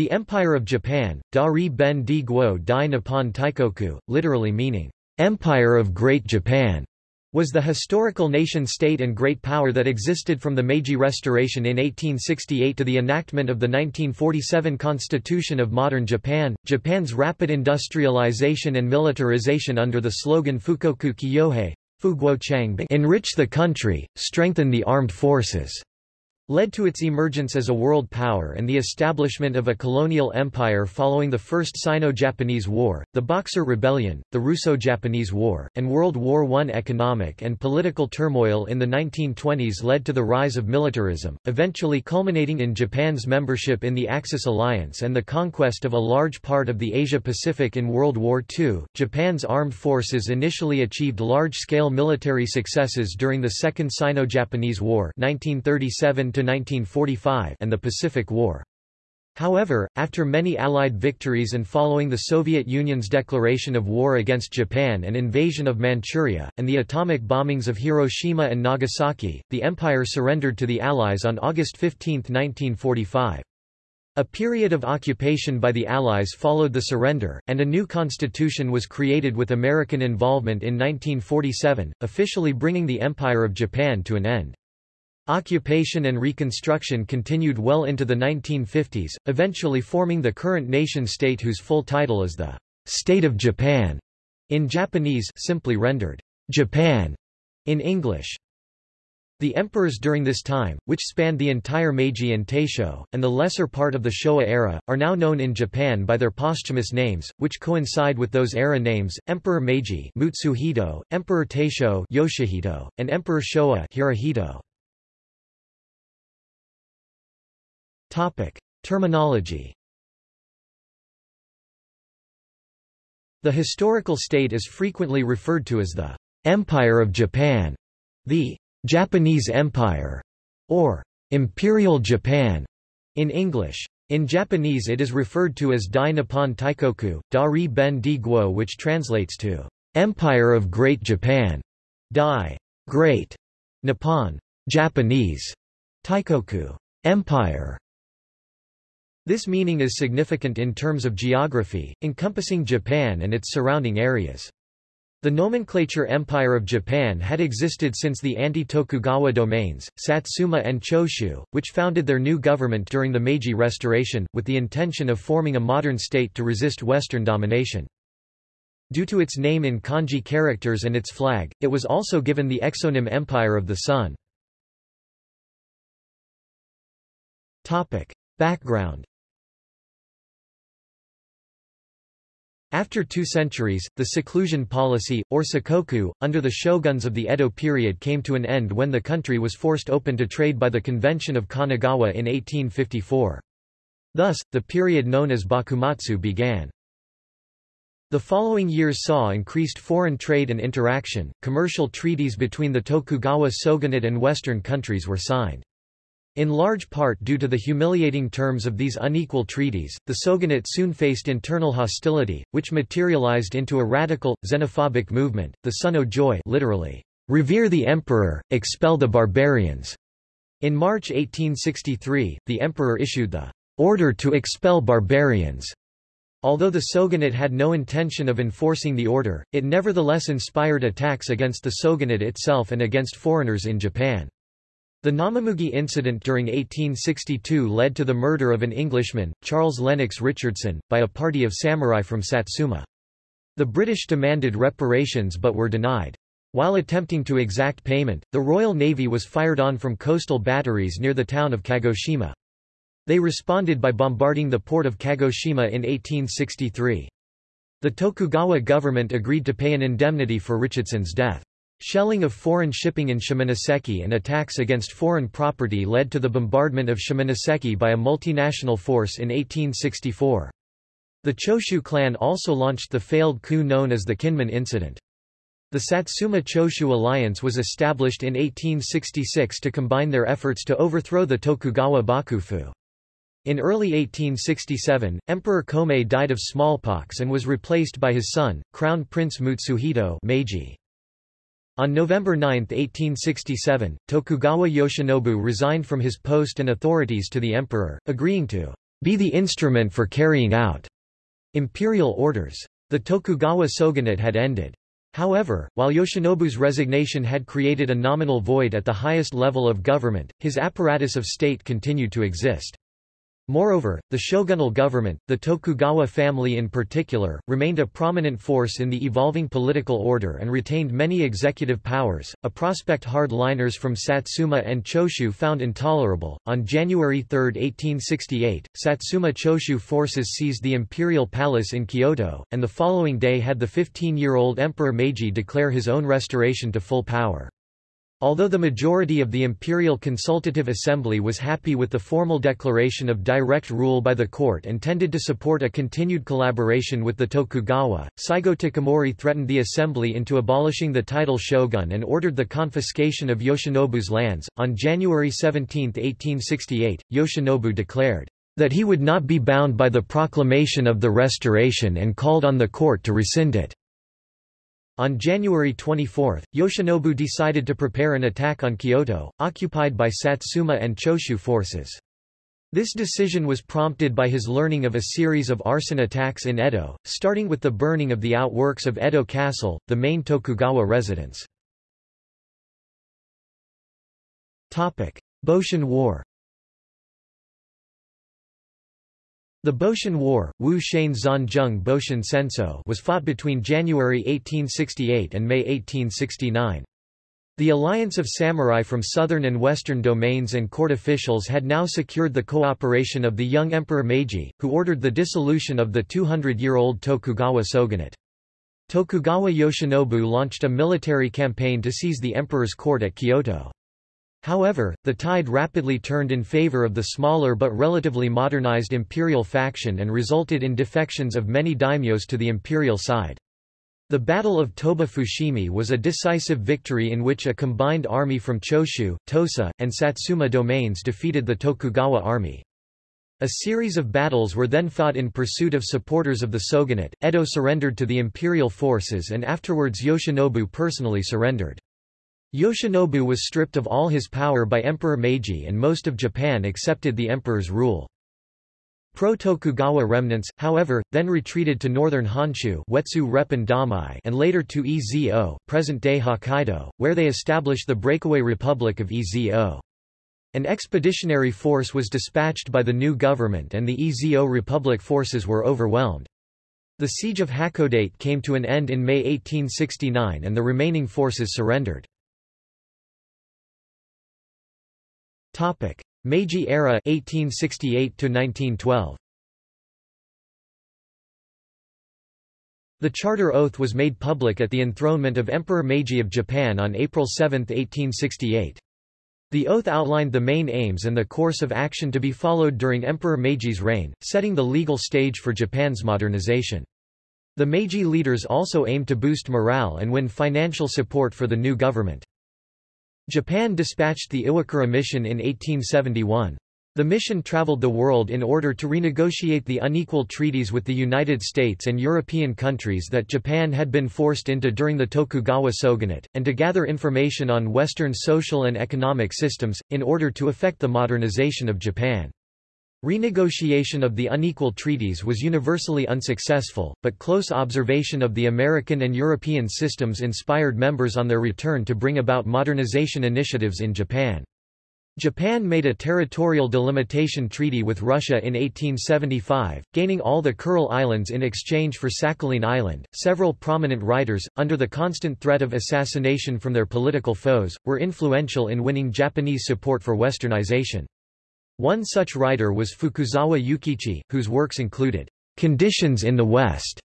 The Empire of Japan, Dari Ben Di Guo Dai Nippon Taikoku, literally meaning, Empire of Great Japan, was the historical nation-state and great power that existed from the Meiji Restoration in 1868 to the enactment of the 1947 Constitution of Modern Japan. Japan's rapid industrialization and militarization under the slogan Fukoku Kyohei enrich the country, strengthen the armed forces led to its emergence as a world power and the establishment of a colonial empire following the First Sino-Japanese War, the Boxer Rebellion, the Russo-Japanese War, and World War I. Economic and political turmoil in the 1920s led to the rise of militarism, eventually culminating in Japan's membership in the Axis alliance and the conquest of a large part of the Asia-Pacific in World War II. Japan's armed forces initially achieved large-scale military successes during the Second Sino-Japanese War 1937 1945 and the Pacific War. However, after many Allied victories and following the Soviet Union's declaration of war against Japan and invasion of Manchuria, and the atomic bombings of Hiroshima and Nagasaki, the empire surrendered to the Allies on August 15, 1945. A period of occupation by the Allies followed the surrender, and a new constitution was created with American involvement in 1947, officially bringing the Empire of Japan to an end. Occupation and reconstruction continued well into the 1950s, eventually forming the current nation-state whose full title is the State of Japan, in Japanese simply rendered, Japan, in English. The emperors during this time, which spanned the entire Meiji and Taisho, and the lesser part of the Showa era, are now known in Japan by their posthumous names, which coincide with those era names, Emperor Meiji Mutsuhito, Emperor Taisho Yoshihito, and Emperor Showa Hirohito. Topic. Terminology The historical state is frequently referred to as the Empire of Japan, the Japanese Empire, or Imperial Japan in English. In Japanese it is referred to as Dai Nippon Taikoku, Dari Ben Di Guo which translates to Empire of Great Japan, Dai, Great, Nippon, Japanese, Taikoku, Empire, this meaning is significant in terms of geography, encompassing Japan and its surrounding areas. The nomenclature Empire of Japan had existed since the anti-Tokugawa domains, Satsuma and Choshu, which founded their new government during the Meiji Restoration, with the intention of forming a modern state to resist Western domination. Due to its name in kanji characters and its flag, it was also given the exonym Empire of the Sun. Background After two centuries, the seclusion policy, or sakoku, under the shoguns of the Edo period came to an end when the country was forced open to trade by the Convention of Kanagawa in 1854. Thus, the period known as Bakumatsu began. The following years saw increased foreign trade and interaction, commercial treaties between the Tokugawa shogunate and Western countries were signed. In large part due to the humiliating terms of these unequal treaties, the Shogunate soon faced internal hostility, which materialized into a radical, xenophobic movement, the Sonno Joi literally, revere the emperor, expel the barbarians. In March 1863, the emperor issued the order to expel barbarians. Although the shogunate had no intention of enforcing the order, it nevertheless inspired attacks against the shogunate itself and against foreigners in Japan. The Namamugi incident during 1862 led to the murder of an Englishman, Charles Lennox Richardson, by a party of samurai from Satsuma. The British demanded reparations but were denied. While attempting to exact payment, the Royal Navy was fired on from coastal batteries near the town of Kagoshima. They responded by bombarding the port of Kagoshima in 1863. The Tokugawa government agreed to pay an indemnity for Richardson's death. Shelling of foreign shipping in Shimonoseki and attacks against foreign property led to the bombardment of Shimonoseki by a multinational force in 1864. The Choshu clan also launched the failed coup known as the Kinmon Incident. The Satsuma Choshu alliance was established in 1866 to combine their efforts to overthrow the Tokugawa Bakufu. In early 1867, Emperor Komei died of smallpox and was replaced by his son, Crown Prince Mutsuhito Meiji. On November 9, 1867, Tokugawa Yoshinobu resigned from his post and authorities to the emperor, agreeing to be the instrument for carrying out imperial orders. The Tokugawa shogunate had ended. However, while Yoshinobu's resignation had created a nominal void at the highest level of government, his apparatus of state continued to exist. Moreover, the shogunal government, the Tokugawa family in particular, remained a prominent force in the evolving political order and retained many executive powers, a prospect hard-liners from Satsuma and Choshu found intolerable. On January 3, 1868, Satsuma Choshu forces seized the imperial palace in Kyoto, and the following day had the 15-year-old Emperor Meiji declare his own restoration to full power. Although the majority of the Imperial Consultative Assembly was happy with the formal declaration of direct rule by the court and tended to support a continued collaboration with the Tokugawa, Saigo Takamori threatened the assembly into abolishing the title shogun and ordered the confiscation of Yoshinobu's lands. On January 17, 1868, Yoshinobu declared that he would not be bound by the proclamation of the restoration and called on the court to rescind it. On January 24, Yoshinobu decided to prepare an attack on Kyoto, occupied by Satsuma and Choshu forces. This decision was prompted by his learning of a series of arson attacks in Edo, starting with the burning of the outworks of Edo Castle, the main Tokugawa residence. Boshin War The Boshin War, Wu Boshin Senso was fought between January 1868 and May 1869. The alliance of samurai from southern and western domains and court officials had now secured the cooperation of the young Emperor Meiji, who ordered the dissolution of the 200-year-old Tokugawa shogunate. Tokugawa Yoshinobu launched a military campaign to seize the emperor's court at Kyoto. However, the tide rapidly turned in favor of the smaller but relatively modernized imperial faction and resulted in defections of many daimyos to the imperial side. The Battle of Toba Fushimi was a decisive victory in which a combined army from Choshu, Tosa, and Satsuma domains defeated the Tokugawa army. A series of battles were then fought in pursuit of supporters of the shogunate. Edo surrendered to the imperial forces and afterwards Yoshinobu personally surrendered. Yoshinobu was stripped of all his power by Emperor Meiji and most of Japan accepted the emperor's rule. Pro-Tokugawa remnants, however, then retreated to northern Honshu Wetsu Repun Damai and later to Ezo, present-day Hokkaido, where they established the breakaway Republic of Ezo. An expeditionary force was dispatched by the new government and the Ezo Republic forces were overwhelmed. The siege of Hakodate came to an end in May 1869 and the remaining forces surrendered. Topic: Meiji era 1868 to 1912. The Charter Oath was made public at the enthronement of Emperor Meiji of Japan on April 7, 1868. The oath outlined the main aims and the course of action to be followed during Emperor Meiji's reign, setting the legal stage for Japan's modernization. The Meiji leaders also aimed to boost morale and win financial support for the new government. Japan dispatched the Iwakura mission in 1871. The mission traveled the world in order to renegotiate the unequal treaties with the United States and European countries that Japan had been forced into during the Tokugawa shogunate, and to gather information on Western social and economic systems, in order to effect the modernization of Japan. Renegotiation of the unequal treaties was universally unsuccessful, but close observation of the American and European systems inspired members on their return to bring about modernization initiatives in Japan. Japan made a territorial delimitation treaty with Russia in 1875, gaining all the Kuril Islands in exchange for Sakhalin Island. Several prominent writers, under the constant threat of assassination from their political foes, were influential in winning Japanese support for westernization. One such writer was Fukuzawa Yukichi, whose works included Conditions in the West,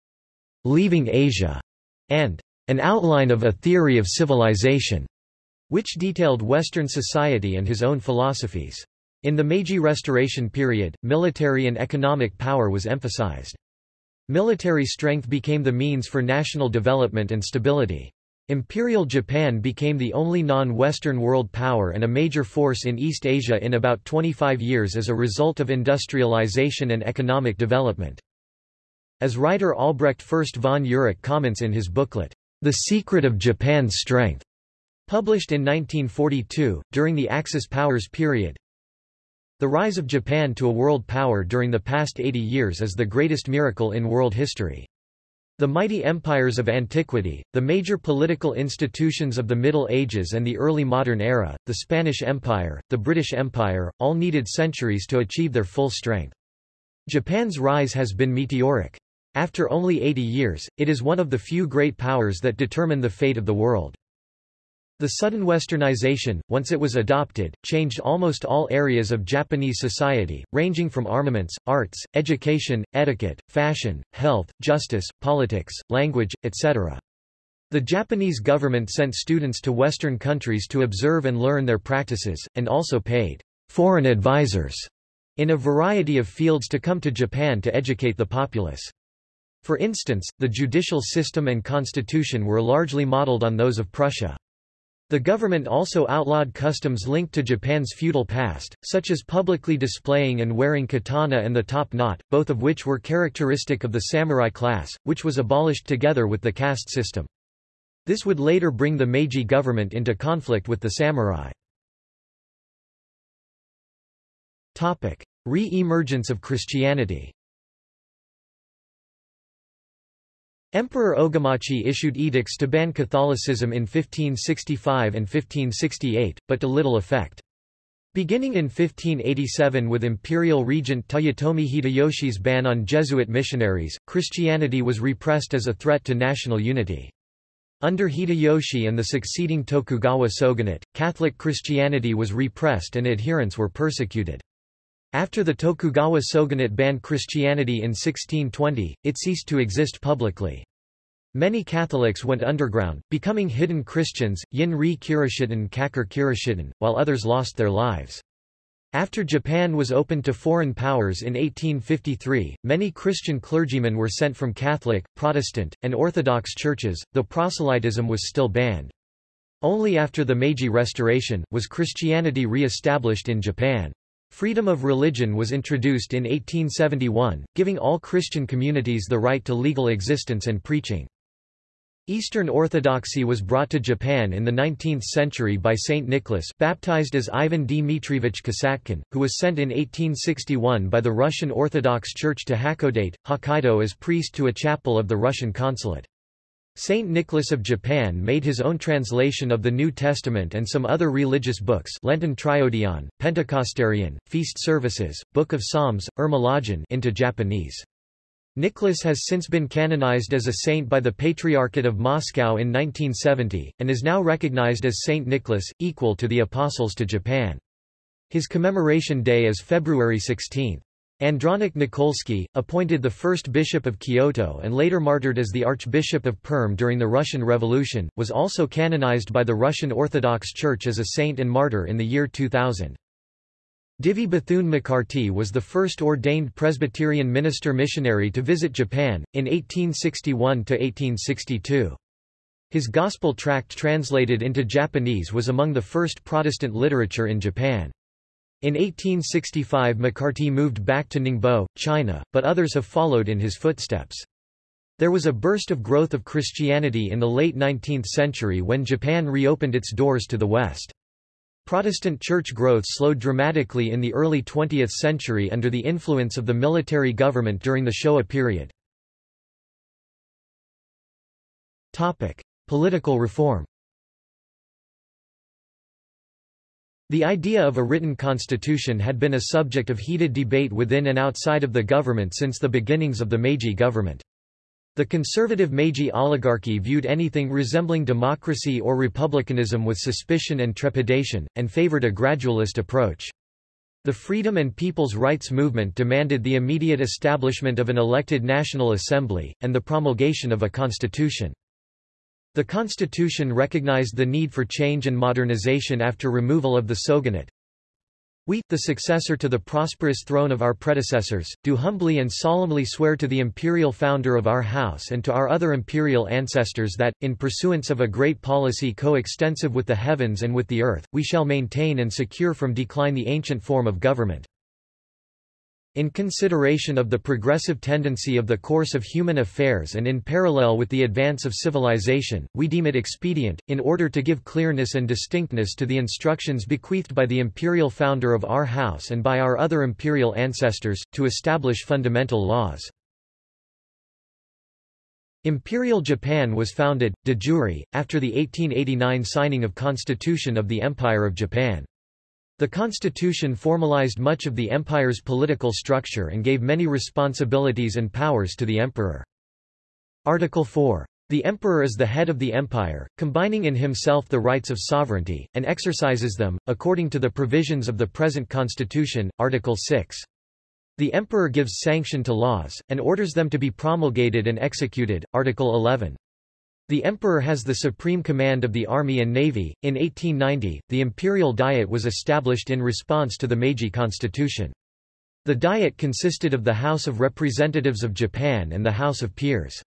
Leaving Asia, and An Outline of a Theory of Civilization, which detailed Western society and his own philosophies. In the Meiji Restoration period, military and economic power was emphasized. Military strength became the means for national development and stability. Imperial Japan became the only non-Western world power and a major force in East Asia in about 25 years as a result of industrialization and economic development. As writer Albrecht Fürst von Urach comments in his booklet, The Secret of Japan's Strength, published in 1942, during the Axis powers period, The rise of Japan to a world power during the past 80 years is the greatest miracle in world history. The mighty empires of antiquity, the major political institutions of the Middle Ages and the early modern era, the Spanish Empire, the British Empire, all needed centuries to achieve their full strength. Japan's rise has been meteoric. After only 80 years, it is one of the few great powers that determine the fate of the world. The sudden westernization, once it was adopted, changed almost all areas of Japanese society, ranging from armaments, arts, education, etiquette, fashion, health, justice, politics, language, etc. The Japanese government sent students to Western countries to observe and learn their practices, and also paid foreign advisors in a variety of fields to come to Japan to educate the populace. For instance, the judicial system and constitution were largely modeled on those of Prussia. The government also outlawed customs linked to Japan's feudal past, such as publicly displaying and wearing katana and the top knot, both of which were characteristic of the samurai class, which was abolished together with the caste system. This would later bring the Meiji government into conflict with the samurai. Re-emergence of Christianity Emperor Ogimachi issued edicts to ban Catholicism in 1565 and 1568, but to little effect. Beginning in 1587 with imperial regent Toyotomi Hideyoshi's ban on Jesuit missionaries, Christianity was repressed as a threat to national unity. Under Hideyoshi and the succeeding Tokugawa shogunate, Catholic Christianity was repressed and adherents were persecuted. After the Tokugawa shogunate banned Christianity in 1620, it ceased to exist publicly. Many Catholics went underground, becoming hidden Christians, Yin-ri Kirishiten Kakure Kirishitan, while others lost their lives. After Japan was opened to foreign powers in 1853, many Christian clergymen were sent from Catholic, Protestant, and Orthodox churches, though proselytism was still banned. Only after the Meiji Restoration, was Christianity re-established in Japan. Freedom of religion was introduced in 1871, giving all Christian communities the right to legal existence and preaching. Eastern Orthodoxy was brought to Japan in the 19th century by Saint Nicholas baptized as Ivan Dmitrievich Kasatkin, who was sent in 1861 by the Russian Orthodox Church to Hakodate, Hokkaido as priest to a chapel of the Russian consulate. Saint Nicholas of Japan made his own translation of the New Testament and some other religious books Lenten Triodion, Pentecostarion, Feast Services, Book of Psalms, Irmologion into Japanese. Nicholas has since been canonized as a saint by the Patriarchate of Moscow in 1970, and is now recognized as Saint Nicholas, equal to the Apostles to Japan. His commemoration day is February 16. Andronik Nikolsky, appointed the first bishop of Kyoto and later martyred as the Archbishop of Perm during the Russian Revolution, was also canonized by the Russian Orthodox Church as a saint and martyr in the year 2000. Divie Bethune McCartee was the first ordained Presbyterian minister missionary to visit Japan, in 1861–1862. His gospel tract translated into Japanese was among the first Protestant literature in Japan. In 1865 McCartee moved back to Ningbo, China, but others have followed in his footsteps. There was a burst of growth of Christianity in the late 19th century when Japan reopened its doors to the West. Protestant church growth slowed dramatically in the early 20th century under the influence of the military government during the Showa period. Political reform The idea of a written constitution had been a subject of heated debate within and outside of the government since the beginnings of the Meiji government. The conservative Meiji oligarchy viewed anything resembling democracy or republicanism with suspicion and trepidation, and favored a gradualist approach. The Freedom and People's Rights Movement demanded the immediate establishment of an elected National Assembly, and the promulgation of a constitution. The constitution recognized the need for change and modernization after removal of the shogunate. We, the successor to the prosperous throne of our predecessors, do humbly and solemnly swear to the imperial founder of our house and to our other imperial ancestors that, in pursuance of a great policy co-extensive with the heavens and with the earth, we shall maintain and secure from decline the ancient form of government. In consideration of the progressive tendency of the course of human affairs and in parallel with the advance of civilization, we deem it expedient, in order to give clearness and distinctness to the instructions bequeathed by the imperial founder of our house and by our other imperial ancestors, to establish fundamental laws. Imperial Japan was founded, de jure, after the 1889 signing of Constitution of the Empire of Japan. The constitution formalized much of the empire's political structure and gave many responsibilities and powers to the emperor. Article 4. The emperor is the head of the empire, combining in himself the rights of sovereignty, and exercises them, according to the provisions of the present constitution, Article 6. The emperor gives sanction to laws, and orders them to be promulgated and executed, Article 11. The emperor has the supreme command of the army and navy. In 1890, the imperial diet was established in response to the Meiji constitution. The diet consisted of the House of Representatives of Japan and the House of Peers.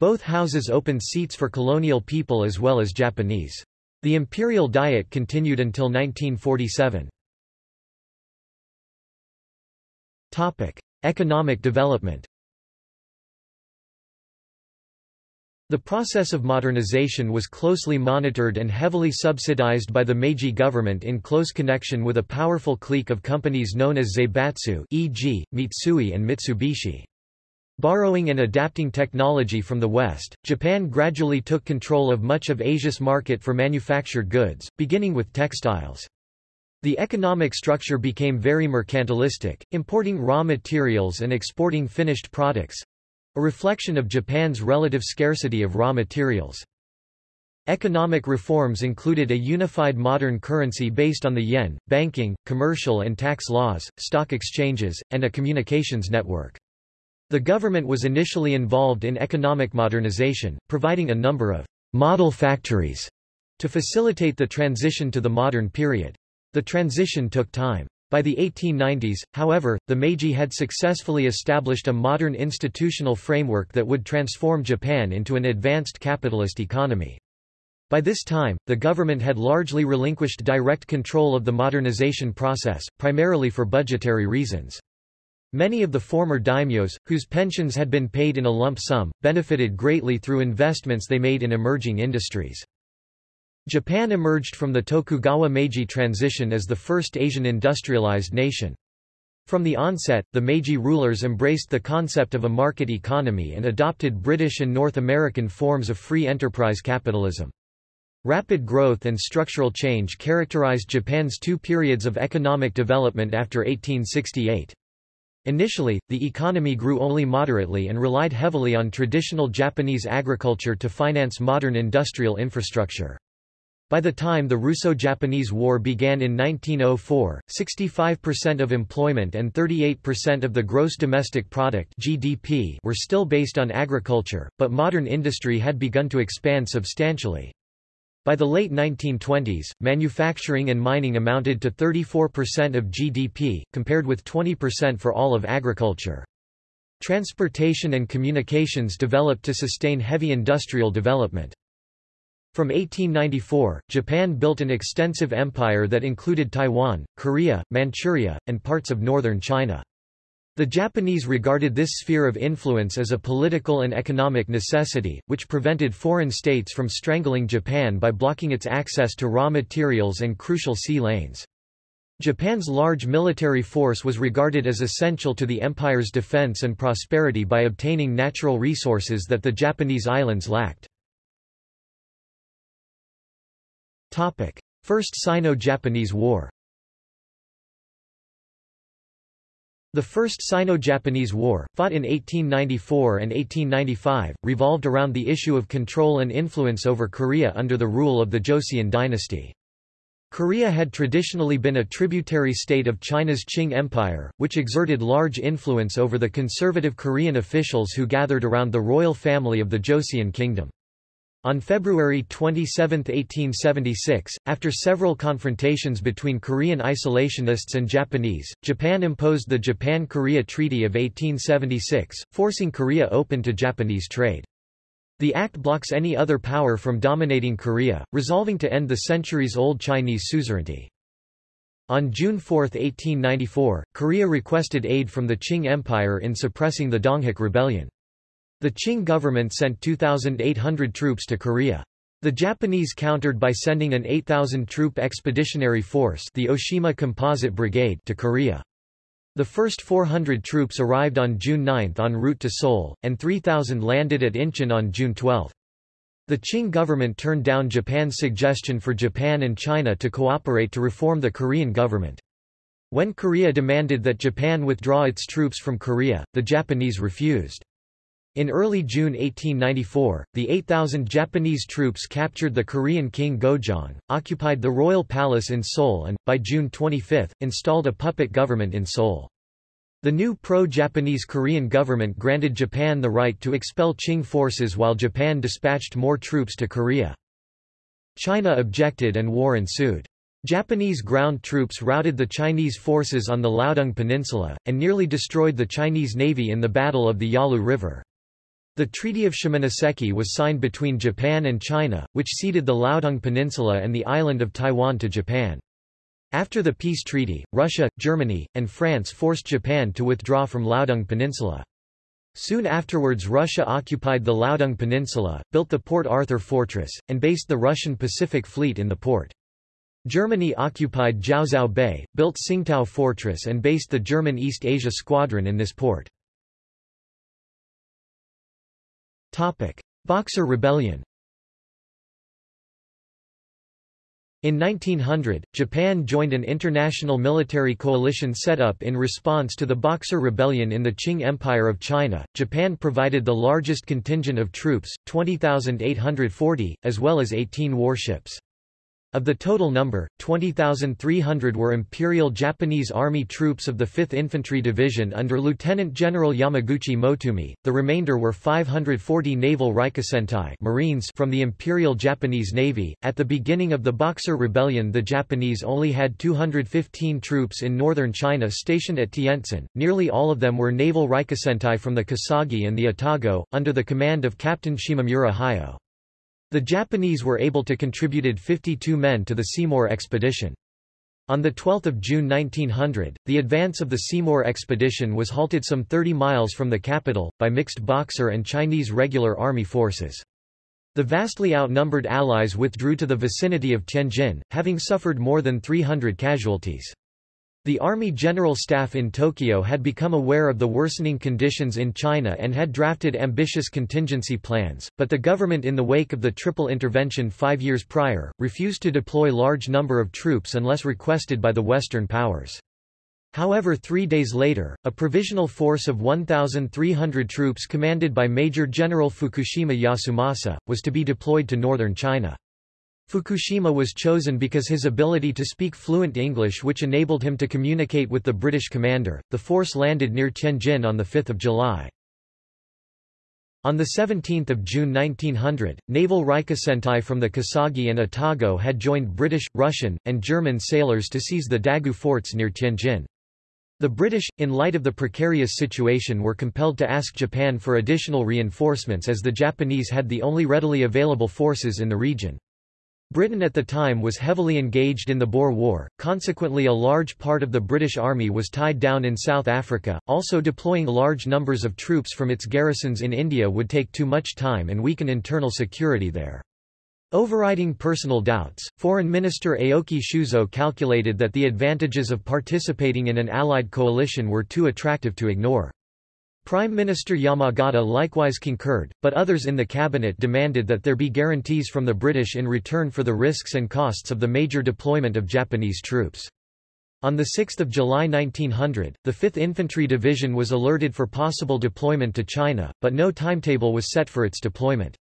Both houses opened seats for colonial people as well as Japanese. The imperial diet continued until 1947. Topic: Economic development. The process of modernization was closely monitored and heavily subsidized by the Meiji government in close connection with a powerful clique of companies known as Zaibatsu e.g., Mitsui and Mitsubishi. Borrowing and adapting technology from the West, Japan gradually took control of much of Asia's market for manufactured goods, beginning with textiles. The economic structure became very mercantilistic, importing raw materials and exporting finished products, a reflection of Japan's relative scarcity of raw materials. Economic reforms included a unified modern currency based on the yen, banking, commercial and tax laws, stock exchanges, and a communications network. The government was initially involved in economic modernization, providing a number of model factories to facilitate the transition to the modern period. The transition took time. By the 1890s, however, the Meiji had successfully established a modern institutional framework that would transform Japan into an advanced capitalist economy. By this time, the government had largely relinquished direct control of the modernization process, primarily for budgetary reasons. Many of the former daimyos, whose pensions had been paid in a lump sum, benefited greatly through investments they made in emerging industries. Japan emerged from the Tokugawa Meiji transition as the first Asian industrialized nation. From the onset, the Meiji rulers embraced the concept of a market economy and adopted British and North American forms of free enterprise capitalism. Rapid growth and structural change characterized Japan's two periods of economic development after 1868. Initially, the economy grew only moderately and relied heavily on traditional Japanese agriculture to finance modern industrial infrastructure. By the time the Russo-Japanese War began in 1904, 65% of employment and 38% of the gross domestic product (GDP) were still based on agriculture, but modern industry had begun to expand substantially. By the late 1920s, manufacturing and mining amounted to 34% of GDP, compared with 20% for all of agriculture. Transportation and communications developed to sustain heavy industrial development. From 1894, Japan built an extensive empire that included Taiwan, Korea, Manchuria, and parts of northern China. The Japanese regarded this sphere of influence as a political and economic necessity, which prevented foreign states from strangling Japan by blocking its access to raw materials and crucial sea lanes. Japan's large military force was regarded as essential to the empire's defense and prosperity by obtaining natural resources that the Japanese islands lacked. Topic: First Sino-Japanese War. The First Sino-Japanese War, fought in 1894 and 1895, revolved around the issue of control and influence over Korea under the rule of the Joseon dynasty. Korea had traditionally been a tributary state of China's Qing Empire, which exerted large influence over the conservative Korean officials who gathered around the royal family of the Joseon kingdom. On February 27, 1876, after several confrontations between Korean isolationists and Japanese, Japan imposed the Japan-Korea Treaty of 1876, forcing Korea open to Japanese trade. The act blocks any other power from dominating Korea, resolving to end the centuries-old Chinese suzerainty. On June 4, 1894, Korea requested aid from the Qing Empire in suppressing the Donghak Rebellion. The Qing government sent 2,800 troops to Korea. The Japanese countered by sending an 8,000-troop expeditionary force the Oshima Composite Brigade to Korea. The first 400 troops arrived on June 9 en route to Seoul, and 3,000 landed at Incheon on June 12. The Qing government turned down Japan's suggestion for Japan and China to cooperate to reform the Korean government. When Korea demanded that Japan withdraw its troops from Korea, the Japanese refused. In early June 1894, the 8,000 Japanese troops captured the Korean king Gojong, occupied the royal palace in Seoul and, by June 25, installed a puppet government in Seoul. The new pro-Japanese Korean government granted Japan the right to expel Qing forces while Japan dispatched more troops to Korea. China objected and war ensued. Japanese ground troops routed the Chinese forces on the Liaodong Peninsula, and nearly destroyed the Chinese navy in the Battle of the Yalu River. The Treaty of Shimonoseki was signed between Japan and China, which ceded the Liaodong Peninsula and the island of Taiwan to Japan. After the peace treaty, Russia, Germany, and France forced Japan to withdraw from Liaodong Peninsula. Soon afterwards Russia occupied the Liaodong Peninsula, built the Port Arthur Fortress, and based the Russian Pacific Fleet in the port. Germany occupied Jiaozhou Bay, built Tsingtao Fortress and based the German East Asia Squadron in this port. Boxer Rebellion In 1900, Japan joined an international military coalition set up in response to the Boxer Rebellion in the Qing Empire of China. Japan provided the largest contingent of troops, 20,840, as well as 18 warships. Of the total number, 20,300 were Imperial Japanese Army troops of the 5th Infantry Division under Lieutenant General Yamaguchi Motoomi, the remainder were 540 Naval Rikusentai Marines from the Imperial Japanese Navy. At the beginning of the Boxer Rebellion the Japanese only had 215 troops in northern China stationed at Tientsin, nearly all of them were Naval Rikusentai from the Kasagi and the Atago, under the command of Captain Shimamura Hayao. The Japanese were able to contributed 52 men to the Seymour expedition. On 12 June 1900, the advance of the Seymour expedition was halted some 30 miles from the capital, by mixed Boxer and Chinese regular army forces. The vastly outnumbered Allies withdrew to the vicinity of Tianjin, having suffered more than 300 casualties. The Army General Staff in Tokyo had become aware of the worsening conditions in China and had drafted ambitious contingency plans, but the government in the wake of the Triple Intervention five years prior, refused to deploy large number of troops unless requested by the Western powers. However three days later, a provisional force of 1,300 troops commanded by Major General Fukushima Yasumasa, was to be deployed to northern China. Fukushima was chosen because his ability to speak fluent English which enabled him to communicate with the British commander. The force landed near Tianjin on 5 July. On 17 June 1900, naval Rikusentai from the Kasagi and Atago had joined British, Russian, and German sailors to seize the Dagu forts near Tianjin. The British, in light of the precarious situation were compelled to ask Japan for additional reinforcements as the Japanese had the only readily available forces in the region. Britain at the time was heavily engaged in the Boer War, consequently a large part of the British Army was tied down in South Africa, also deploying large numbers of troops from its garrisons in India would take too much time and weaken internal security there. Overriding personal doubts, Foreign Minister Aoki Shuzo calculated that the advantages of participating in an Allied coalition were too attractive to ignore. Prime Minister Yamagata likewise concurred, but others in the cabinet demanded that there be guarantees from the British in return for the risks and costs of the major deployment of Japanese troops. On 6 July 1900, the 5th Infantry Division was alerted for possible deployment to China, but no timetable was set for its deployment.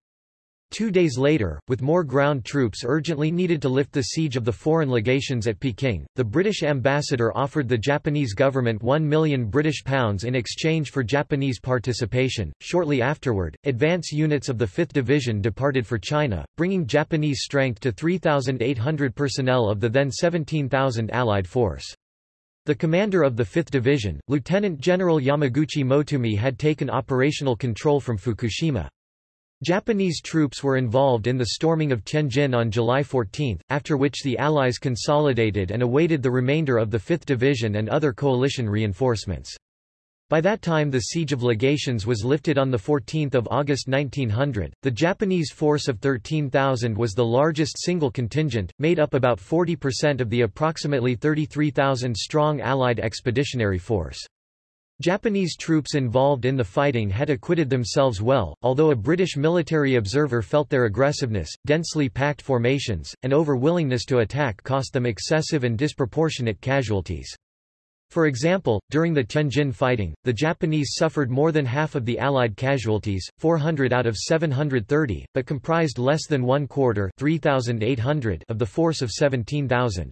Two days later, with more ground troops urgently needed to lift the siege of the foreign legations at Peking, the British ambassador offered the Japanese government 1 million British pounds in exchange for Japanese participation. Shortly afterward, advance units of the 5th Division departed for China, bringing Japanese strength to 3,800 personnel of the then 17,000 Allied force. The commander of the 5th Division, Lieutenant General Yamaguchi Motoomi had taken operational control from Fukushima. Japanese troops were involved in the storming of Tianjin on July 14, after which the Allies consolidated and awaited the remainder of the 5th Division and other coalition reinforcements. By that time the Siege of Legations was lifted on 14 August 1900. The Japanese force of 13,000 was the largest single contingent, made up about 40% of the approximately 33,000 strong Allied expeditionary force. Japanese troops involved in the fighting had acquitted themselves well, although a British military observer felt their aggressiveness, densely packed formations, and over-willingness to attack cost them excessive and disproportionate casualties. For example, during the Tianjin fighting, the Japanese suffered more than half of the Allied casualties, 400 out of 730, but comprised less than one quarter 3,800 of the force of 17,000.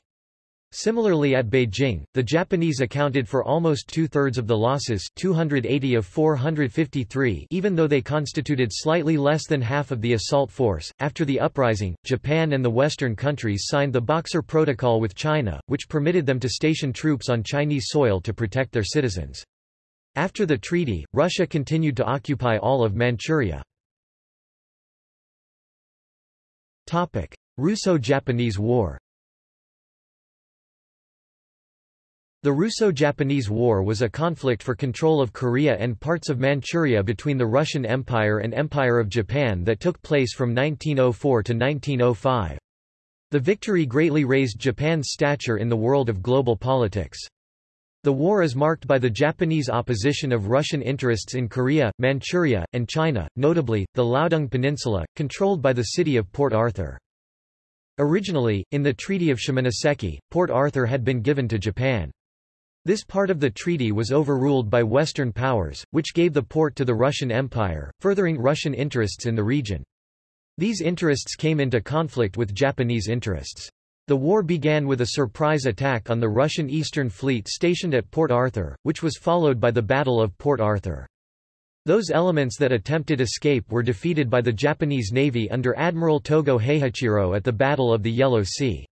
Similarly at Beijing, the Japanese accounted for almost two-thirds of the losses 280 of 453 even though they constituted slightly less than half of the assault force. After the uprising, Japan and the Western countries signed the Boxer Protocol with China, which permitted them to station troops on Chinese soil to protect their citizens. After the treaty, Russia continued to occupy all of Manchuria. Russo-Japanese War The Russo-Japanese War was a conflict for control of Korea and parts of Manchuria between the Russian Empire and Empire of Japan that took place from 1904 to 1905. The victory greatly raised Japan's stature in the world of global politics. The war is marked by the Japanese opposition of Russian interests in Korea, Manchuria, and China, notably, the Liaodong Peninsula, controlled by the city of Port Arthur. Originally, in the Treaty of Shimonoseki, Port Arthur had been given to Japan. This part of the treaty was overruled by Western powers, which gave the port to the Russian Empire, furthering Russian interests in the region. These interests came into conflict with Japanese interests. The war began with a surprise attack on the Russian Eastern Fleet stationed at Port Arthur, which was followed by the Battle of Port Arthur. Those elements that attempted escape were defeated by the Japanese Navy under Admiral Togo Heihachiro at the Battle of the Yellow Sea.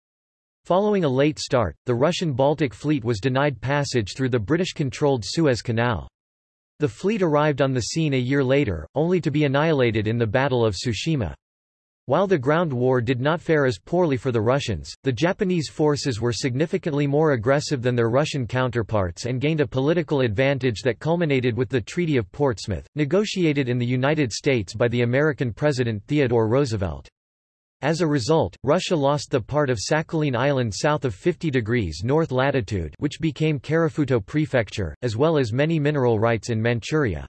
Following a late start, the Russian Baltic Fleet was denied passage through the British-controlled Suez Canal. The fleet arrived on the scene a year later, only to be annihilated in the Battle of Tsushima. While the ground war did not fare as poorly for the Russians, the Japanese forces were significantly more aggressive than their Russian counterparts and gained a political advantage that culminated with the Treaty of Portsmouth, negotiated in the United States by the American President Theodore Roosevelt. As a result, Russia lost the part of Sakhalin Island south of 50 degrees north latitude which became Karafuto Prefecture, as well as many mineral rights in Manchuria.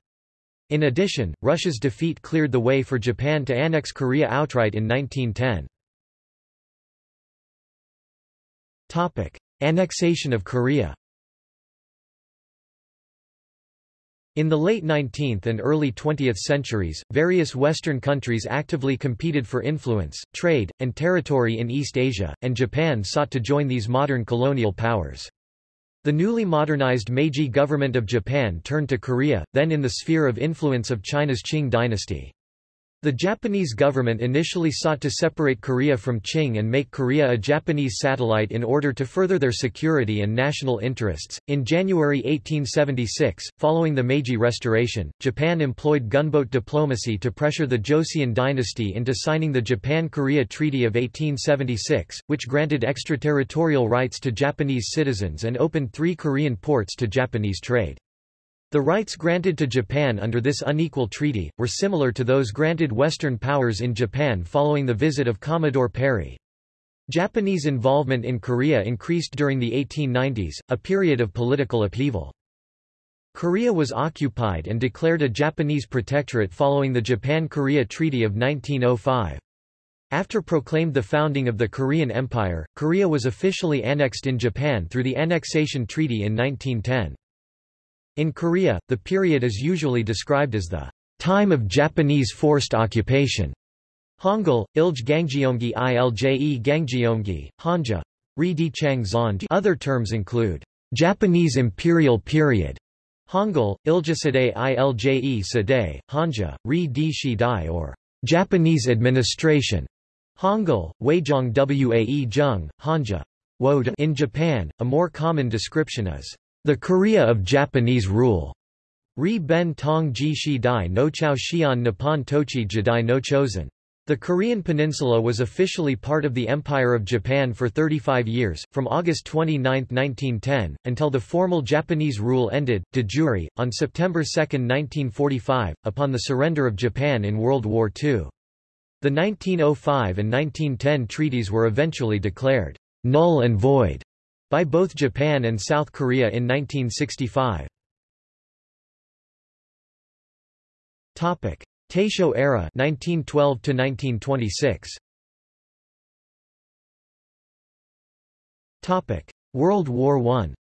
In addition, Russia's defeat cleared the way for Japan to annex Korea outright in 1910. Annexation of Korea In the late 19th and early 20th centuries, various Western countries actively competed for influence, trade, and territory in East Asia, and Japan sought to join these modern colonial powers. The newly modernized Meiji government of Japan turned to Korea, then in the sphere of influence of China's Qing dynasty. The Japanese government initially sought to separate Korea from Qing and make Korea a Japanese satellite in order to further their security and national interests. In January 1876, following the Meiji Restoration, Japan employed gunboat diplomacy to pressure the Joseon dynasty into signing the Japan-Korea Treaty of 1876, which granted extraterritorial rights to Japanese citizens and opened three Korean ports to Japanese trade. The rights granted to Japan under this unequal treaty, were similar to those granted Western powers in Japan following the visit of Commodore Perry. Japanese involvement in Korea increased during the 1890s, a period of political upheaval. Korea was occupied and declared a Japanese protectorate following the Japan-Korea Treaty of 1905. After proclaimed the founding of the Korean Empire, Korea was officially annexed in Japan through the Annexation Treaty in 1910. In Korea, the period is usually described as the time of Japanese forced occupation. Hangul, Ilj Gangjeomgi Ilje Gangjeomgi, Hanja, Ri Chang. Other terms include Japanese imperial period, Hangul, Iljasadei Ilje Sadei, Hanja, Ri Di Shidai or Japanese administration. Hangul, Weijong Wae Jung, Hanja. In Japan, a more common description is the Korea of Japanese rule, Ri ben tong ji shi dai no chao xian nippon tochi jidai no chosen. The Korean peninsula was officially part of the Empire of Japan for 35 years, from August 29, 1910, until the formal Japanese rule ended, de jure, on September 2, 1945, upon the surrender of Japan in World War II. The 1905 and 1910 treaties were eventually declared null and void by both Japan and South Korea in 1965. Topic: Taisho era 1912 to 1926 Topic World War I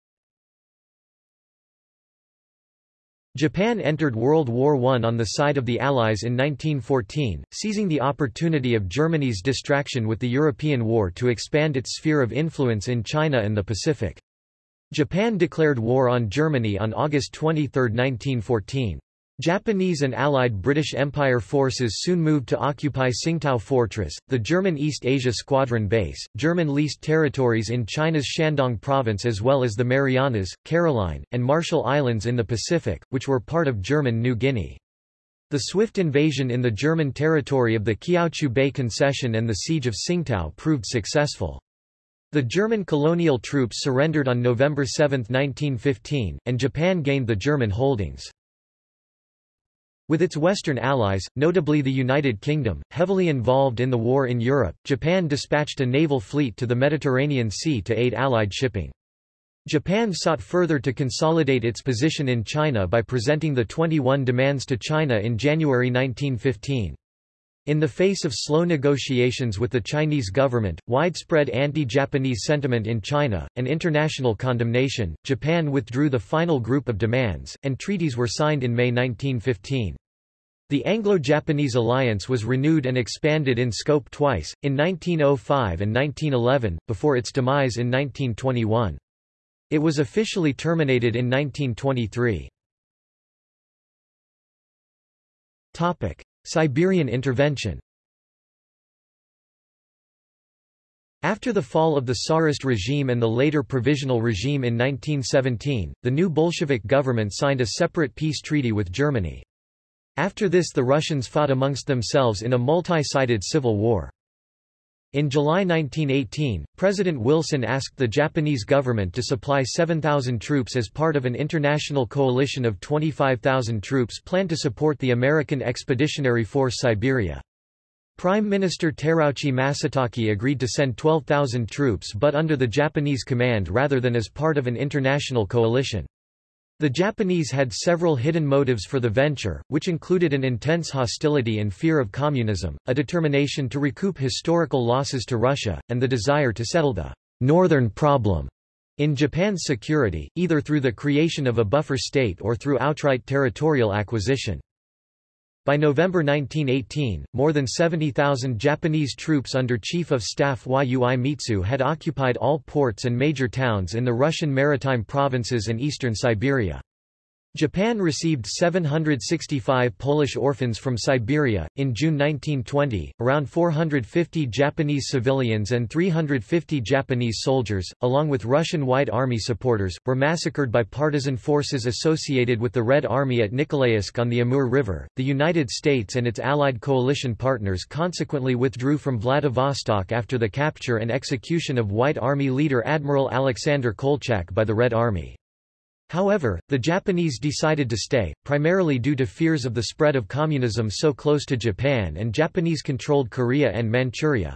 Japan entered World War I on the side of the Allies in 1914, seizing the opportunity of Germany's distraction with the European War to expand its sphere of influence in China and the Pacific. Japan declared war on Germany on August 23, 1914. Japanese and Allied British Empire forces soon moved to occupy Tsingtao Fortress, the German East Asia Squadron base, German leased territories in China's Shandong province as well as the Marianas, Caroline, and Marshall Islands in the Pacific, which were part of German New Guinea. The swift invasion in the German territory of the Kiautschou Bay Concession and the siege of Tsingtao proved successful. The German colonial troops surrendered on November 7, 1915, and Japan gained the German holdings. With its Western allies, notably the United Kingdom, heavily involved in the war in Europe, Japan dispatched a naval fleet to the Mediterranean Sea to aid Allied shipping. Japan sought further to consolidate its position in China by presenting the 21 demands to China in January 1915. In the face of slow negotiations with the Chinese government, widespread anti-Japanese sentiment in China, and international condemnation, Japan withdrew the final group of demands, and treaties were signed in May 1915. The Anglo-Japanese alliance was renewed and expanded in scope twice, in 1905 and 1911, before its demise in 1921. It was officially terminated in 1923. Siberian intervention After the fall of the Tsarist regime and the later provisional regime in 1917, the new Bolshevik government signed a separate peace treaty with Germany. After this the Russians fought amongst themselves in a multi-sided civil war. In July 1918, President Wilson asked the Japanese government to supply 7,000 troops as part of an international coalition of 25,000 troops planned to support the American Expeditionary Force Siberia. Prime Minister Terauchi Masataka agreed to send 12,000 troops but under the Japanese command rather than as part of an international coalition. The Japanese had several hidden motives for the venture, which included an intense hostility and fear of communism, a determination to recoup historical losses to Russia, and the desire to settle the «northern problem» in Japan's security, either through the creation of a buffer state or through outright territorial acquisition. By November 1918, more than 70,000 Japanese troops under Chief of Staff Yui Mitsue had occupied all ports and major towns in the Russian maritime provinces and eastern Siberia. Japan received 765 Polish orphans from Siberia. In June 1920, around 450 Japanese civilians and 350 Japanese soldiers, along with Russian White Army supporters, were massacred by partisan forces associated with the Red Army at Nikolaevsk on the Amur River. The United States and its allied coalition partners consequently withdrew from Vladivostok after the capture and execution of White Army leader Admiral Alexander Kolchak by the Red Army. However, the Japanese decided to stay, primarily due to fears of the spread of communism so close to Japan and Japanese-controlled Korea and Manchuria.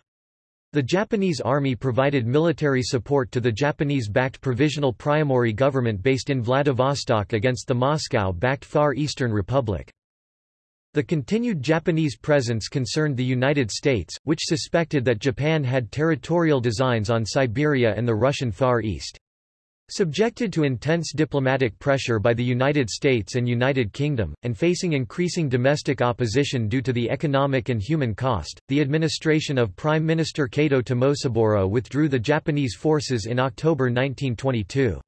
The Japanese army provided military support to the Japanese-backed Provisional Priamurye government based in Vladivostok against the Moscow-backed Far Eastern Republic. The continued Japanese presence concerned the United States, which suspected that Japan had territorial designs on Siberia and the Russian Far East. Subjected to intense diplomatic pressure by the United States and United Kingdom, and facing increasing domestic opposition due to the economic and human cost, the administration of Prime Minister Kato Tomosaburo withdrew the Japanese forces in October 1922.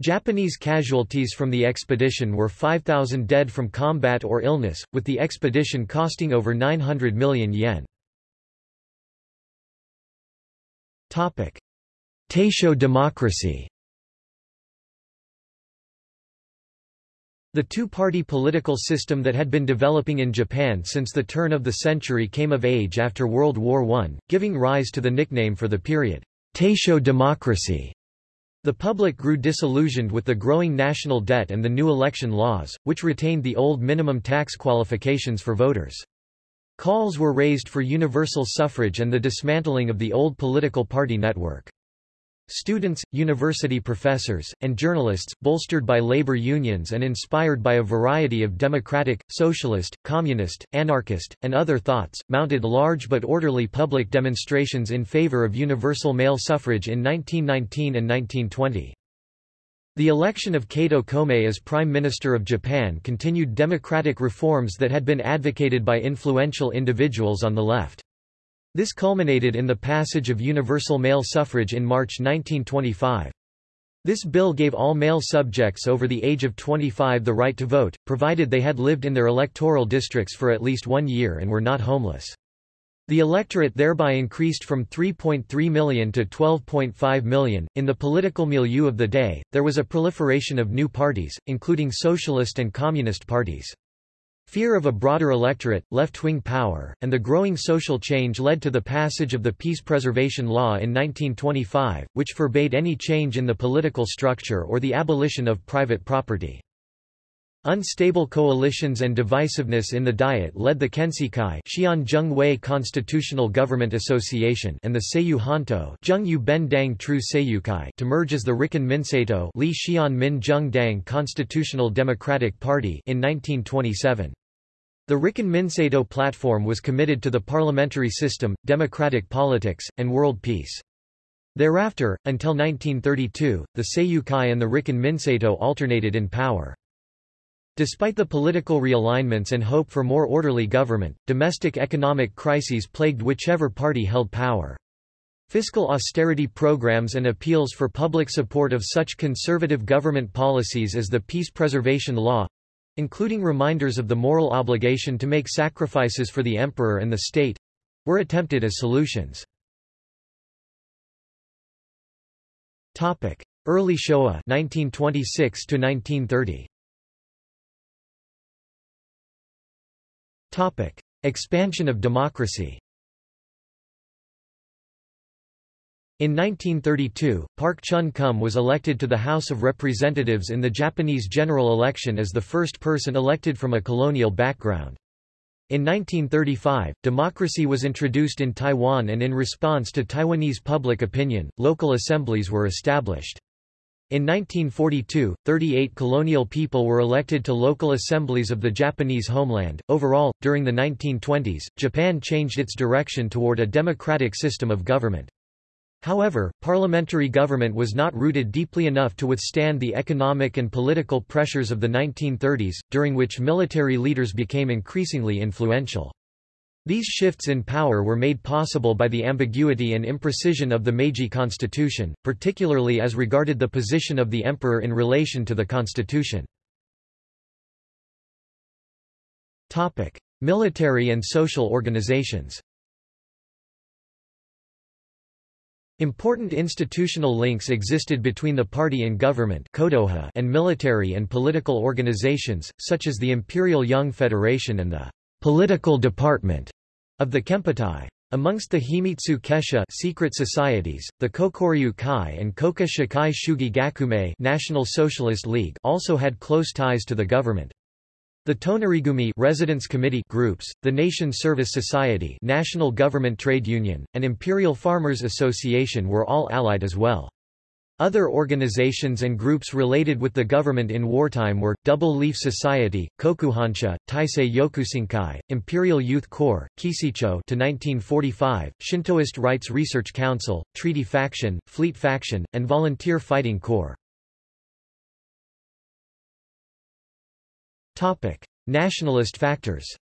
Japanese casualties from the expedition were 5,000 dead from combat or illness, with the expedition costing over 900 million yen. Taisho democracy The two-party political system that had been developing in Japan since the turn of the century came of age after World War I, giving rise to the nickname for the period, Taisho democracy. The public grew disillusioned with the growing national debt and the new election laws, which retained the old minimum tax qualifications for voters. Calls were raised for universal suffrage and the dismantling of the old political party network. Students, university professors, and journalists, bolstered by labor unions and inspired by a variety of democratic, socialist, communist, anarchist, and other thoughts, mounted large but orderly public demonstrations in favor of universal male suffrage in 1919 and 1920. The election of Kato Komei as Prime Minister of Japan continued democratic reforms that had been advocated by influential individuals on the left. This culminated in the passage of universal male suffrage in March 1925. This bill gave all male subjects over the age of 25 the right to vote, provided they had lived in their electoral districts for at least one year and were not homeless. The electorate thereby increased from 3.3 million to 12.5 million. In the political milieu of the day, there was a proliferation of new parties, including socialist and communist parties. Fear of a broader electorate, left-wing power, and the growing social change led to the passage of the Peace Preservation Law in 1925, which forbade any change in the political structure or the abolition of private property. Unstable coalitions and divisiveness in the Diet led the Kenseikai Xian Constitutional Government Association and the Seiyu Dang to merge as the Rikken Minseito Li Xian Min Dang Constitutional Democratic Party in 1927. The Rikken Minseito platform was committed to the parliamentary system, democratic politics, and world peace. Thereafter, until 1932, the Seiyukai and the Rikken Minseito alternated in power. Despite the political realignments and hope for more orderly government, domestic economic crises plagued whichever party held power. Fiscal austerity programs and appeals for public support of such conservative government policies as the Peace Preservation Law including reminders of the moral obligation to make sacrifices for the emperor and the state were attempted as solutions. Early Showa 1926 to 1930 Topic: Expansion of democracy. In 1932, Park Chun-kum was elected to the House of Representatives in the Japanese general election as the first person elected from a colonial background. In 1935, democracy was introduced in Taiwan and in response to Taiwanese public opinion, local assemblies were established. In 1942, 38 colonial people were elected to local assemblies of the Japanese homeland. Overall, during the 1920s, Japan changed its direction toward a democratic system of government. However, parliamentary government was not rooted deeply enough to withstand the economic and political pressures of the 1930s, during which military leaders became increasingly influential. These shifts in power were made possible by the ambiguity and imprecision of the Meiji constitution, particularly as regarded the position of the emperor in relation to the constitution. Topic: Military and social organizations Important institutional links existed between the party and government and military and political organizations, such as the Imperial Young Federation and the political department of the Kempeitai. Amongst the Himitsu Kesha secret societies, the Kokuryu Kai and Koka Shikai Shugi Gakume National Socialist League also had close ties to the government. The Tonarigumi Residence Committee groups, the Nation Service Society National Government Trade Union, and Imperial Farmers Association were all allied as well. Other organizations and groups related with the government in wartime were, Double Leaf Society, Kokuhonsha, Taisei Yokusankai, Imperial Youth Corps, Keishicho to 1945, Shintoist Rites Research Council, Treaty Faction, Fleet Faction, and Volunteer Fighting Corps. Nationalist factors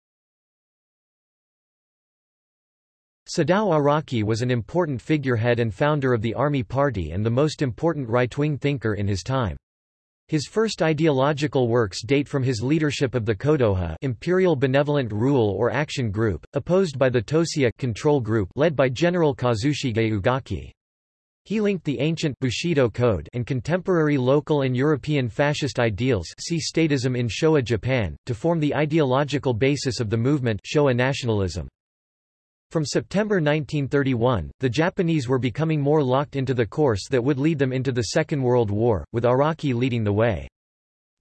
Sadao Araki was an important figurehead and founder of the Army Party and the most important right-wing thinker in his time. His first ideological works date from his leadership of the Kodoha Imperial Benevolent Rule or Action Group, opposed by the Toseiha control group led by General Kazushige Ugaki. He linked the ancient Bushido Code and contemporary local and European fascist ideals see statism in Showa Japan, to form the ideological basis of the movement Showa nationalism. From September 1931, the Japanese were becoming more locked into the course that would lead them into the Second World War, with Araki leading the way.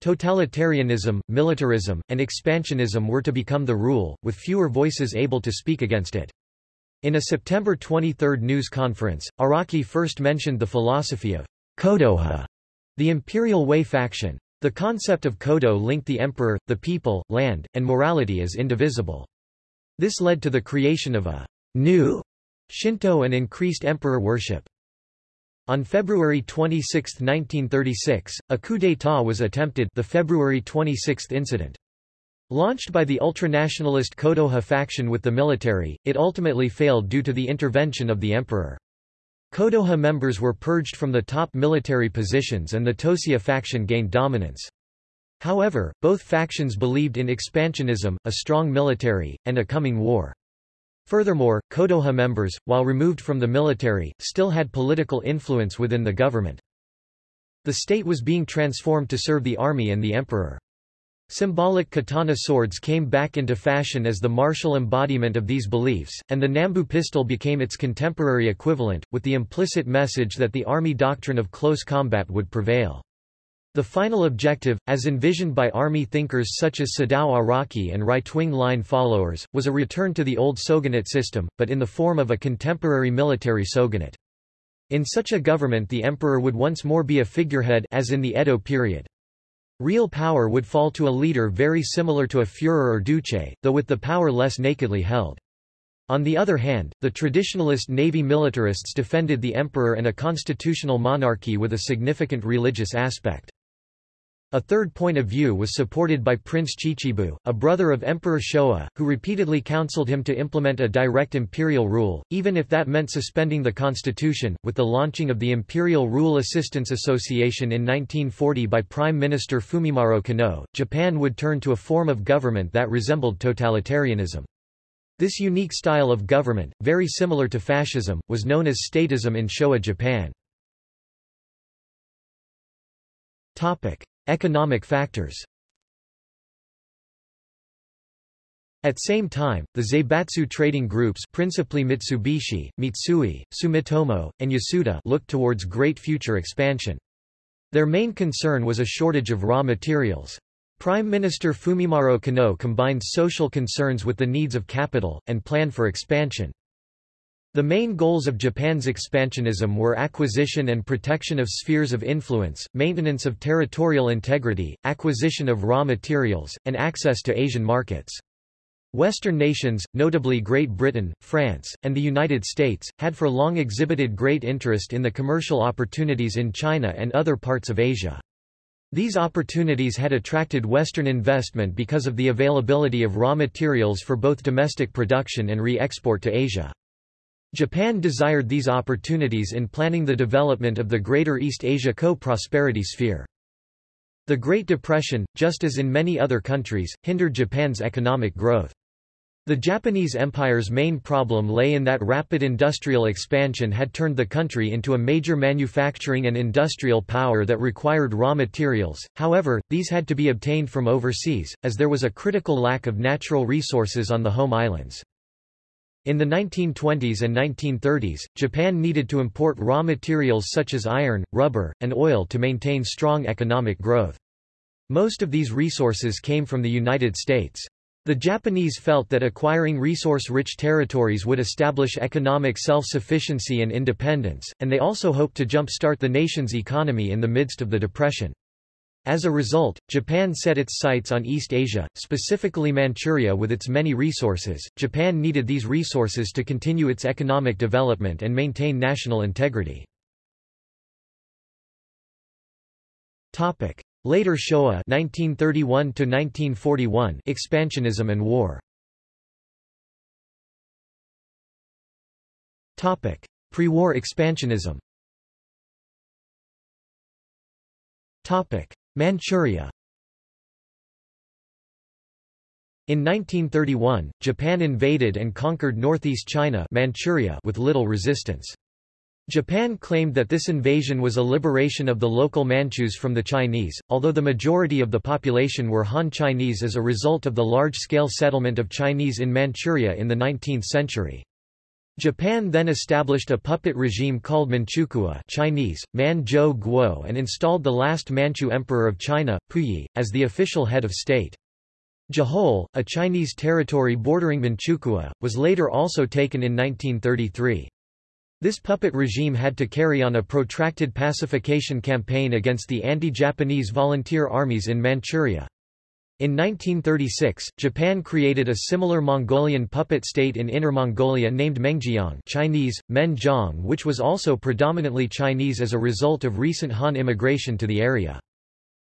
Totalitarianism, militarism, and expansionism were to become the rule, with fewer voices able to speak against it. In a September 23 news conference, Araki first mentioned the philosophy of Kodoha, the imperial way faction. The concept of Kodo linked the emperor, the people, land, and morality as indivisible. This led to the creation of a new Shinto and increased emperor worship. On February 26, 1936, a coup d'état was attempted the February 26 incident. Launched by the ultranationalist Kodoha faction with the military, it ultimately failed due to the intervention of the emperor. Kodoha members were purged from the top military positions and the Toseiha faction gained dominance. However, both factions believed in expansionism, a strong military, and a coming war. Furthermore, Kodoha members, while removed from the military, still had political influence within the government. The state was being transformed to serve the army and the emperor. Symbolic katana swords came back into fashion as the martial embodiment of these beliefs, and the Nambu pistol became its contemporary equivalent, with the implicit message that the army doctrine of close combat would prevail. The final objective, as envisioned by army thinkers such as Sadao Araki and right-wing line followers, was a return to the old shogunate system, but in the form of a contemporary military shogunate. In such a government the emperor would once more be a figurehead as in the Edo period. Real power would fall to a leader very similar to a Führer or Duce, though with the power less nakedly held. On the other hand, the traditionalist navy militarists defended the emperor and a constitutional monarchy with a significant religious aspect. A third point of view was supported by Prince Chichibu, a brother of Emperor Showa, who repeatedly counseled him to implement a direct imperial rule, even if that meant suspending the constitution. With the launching of the Imperial Rule Assistance Association in 1940 by Prime Minister Fumimaro Konoe, Japan would turn to a form of government that resembled totalitarianism. This unique style of government, very similar to fascism, was known as statism in Showa Japan. Topic. Economic factors At the same time, the Zaibatsu trading groups principally Mitsubishi, Mitsui, Sumitomo, and Yasuda looked towards great future expansion. Their main concern was a shortage of raw materials. Prime Minister Fumimaro Konoe combined social concerns with the needs of capital, and planned for expansion. The main goals of Japan's expansionism were acquisition and protection of spheres of influence, maintenance of territorial integrity, acquisition of raw materials, and access to Asian markets. Western nations, notably Great Britain, France, and the United States, had for long exhibited great interest in the commercial opportunities in China and other parts of Asia. These opportunities had attracted Western investment because of the availability of raw materials for both domestic production and re-export to Asia. Japan desired these opportunities in planning the development of the Greater East Asia Co-Prosperity Sphere. The Great Depression, just as in many other countries, hindered Japan's economic growth. The Japanese Empire's main problem lay in that rapid industrial expansion had turned the country into a major manufacturing and industrial power that required raw materials, however, these had to be obtained from overseas, as there was a critical lack of natural resources on the home islands. In the 1920s and 1930s, Japan needed to import raw materials such as iron, rubber, and oil to maintain strong economic growth. Most of these resources came from the United States. The Japanese felt that acquiring resource-rich territories would establish economic self-sufficiency and independence, and they also hoped to jump-start the nation's economy in the midst of the Depression. As a result, Japan set its sights on East Asia, specifically Manchuria with its many resources. Japan needed these resources to continue its economic development and maintain national integrity. Topic: Later Showa 1931 to 1941 expansionism and war. Topic: Pre-war expansionism. Topic: Manchuria In 1931, Japan invaded and conquered northeast China Manchuria with little resistance. Japan claimed that this invasion was a liberation of the local Manchus from the Chinese, although the majority of the population were Han Chinese as a result of the large-scale settlement of Chinese in Manchuria in the 19th century. Japan then established a puppet regime called Manchukuo Chinese, Manzhou Guo and installed the last Manchu emperor of China, Puyi, as the official head of state. Jehol, a Chinese territory bordering Manchukuo, was later also taken in 1933. This puppet regime had to carry on a protracted pacification campaign against the anti-Japanese volunteer armies in Manchuria. In 1936, Japan created a similar Mongolian puppet state in Inner Mongolia named Mengjiang Chinese, Menjiang which was also predominantly Chinese as a result of recent Han immigration to the area.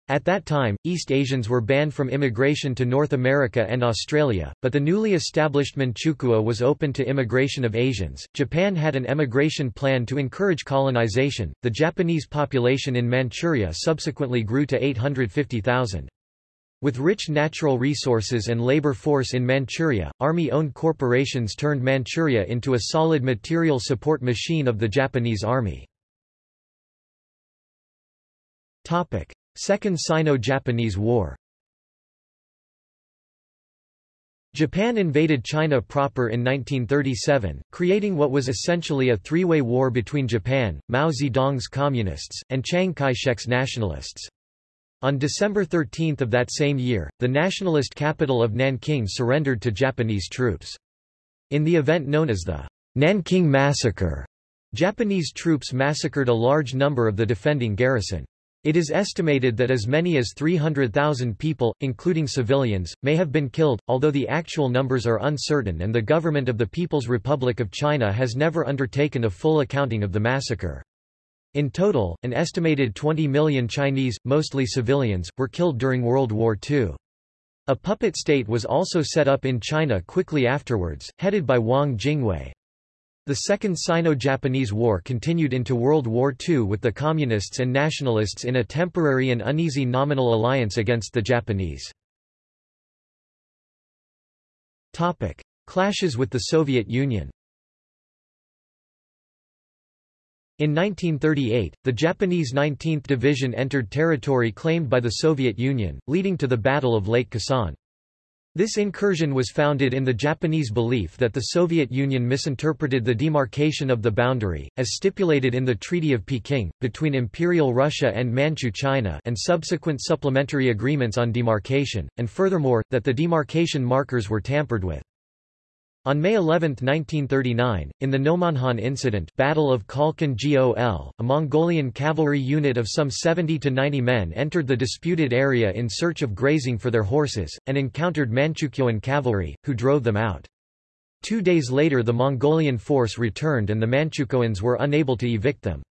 At that time, East Asians were banned from immigration to North America and Australia, but the newly established Manchukuo was open to immigration of Asians. Japan had an emigration plan to encourage colonization. The Japanese population in Manchuria subsequently grew to 850,000. With rich natural resources and labor force in Manchuria, army-owned corporations turned Manchuria into a solid material support machine of the Japanese army. Second Sino-Japanese War Japan invaded China proper in 1937, creating what was essentially a three-way war between Japan, Mao Zedong's Communists, and Chiang Kai-shek's Nationalists. On December 13 of that same year, the nationalist capital of Nanking surrendered to Japanese troops. In the event known as the Nanking Massacre, Japanese troops massacred a large number of the defending garrison. It is estimated that as many as 300,000 people, including civilians, may have been killed, although the actual numbers are uncertain and the government of the People's Republic of China has never undertaken a full accounting of the massacre. In total, an estimated 20 million Chinese, mostly civilians, were killed during World War II. A puppet state was also set up in China quickly afterwards, headed by Wang Jingwei. The Second Sino-Japanese War continued into World War II with the Communists and Nationalists in a temporary and uneasy nominal alliance against the Japanese. Clashes with the Soviet Union In 1938, the Japanese 19th Division entered territory claimed by the Soviet Union, leading to the Battle of Lake Khasan. This incursion was founded in the Japanese belief that the Soviet Union misinterpreted the demarcation of the boundary, as stipulated in the Treaty of Peking, between Imperial Russia and Manchu China and subsequent supplementary agreements on demarcation, and furthermore, that the demarcation markers were tampered with. On May 11, 1939, in the Nomonhan Incident Battle of Khalkhin Gol, a Mongolian cavalry unit of some 70 to 90 men entered the disputed area in search of grazing for their horses, and encountered Manchukuoan cavalry, who drove them out. Two days later the Mongolian force returned and the Manchukuoans were unable to evict them.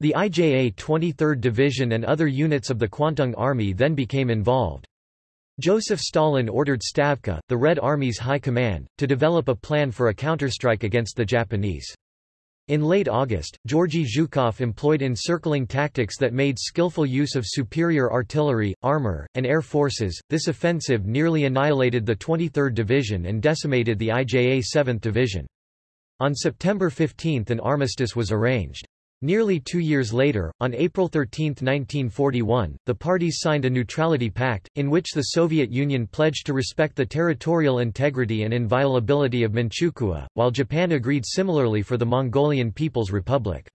The IJA 23rd Division and other units of the Kwantung Army then became involved. Joseph Stalin ordered Stavka, the Red Army's high command, to develop a plan for a counterstrike against the Japanese. In late August, Georgy Zhukov employed encircling tactics that made skillful use of superior artillery, armor, and air forces. This offensive nearly annihilated the 23rd Division and decimated the IJA 7th Division. On September 15 an armistice was arranged. Nearly two years later, on April 13, 1941, the parties signed a neutrality pact, in which the Soviet Union pledged to respect the territorial integrity and inviolability of Manchukuo, while Japan agreed similarly for the Mongolian People's Republic.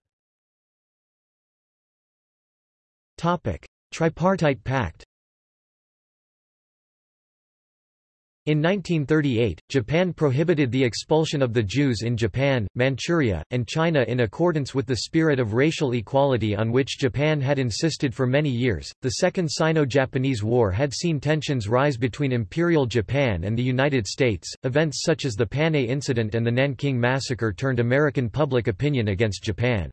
Tripartite Pact In 1938, Japan prohibited the expulsion of the Jews in Japan, Manchuria, and China in accordance with the spirit of racial equality on which Japan had insisted for many years. The Second Sino-Japanese War had seen tensions rise between Imperial Japan and the United States. Events such as the Panay Incident and the Nanking Massacre turned American public opinion against Japan.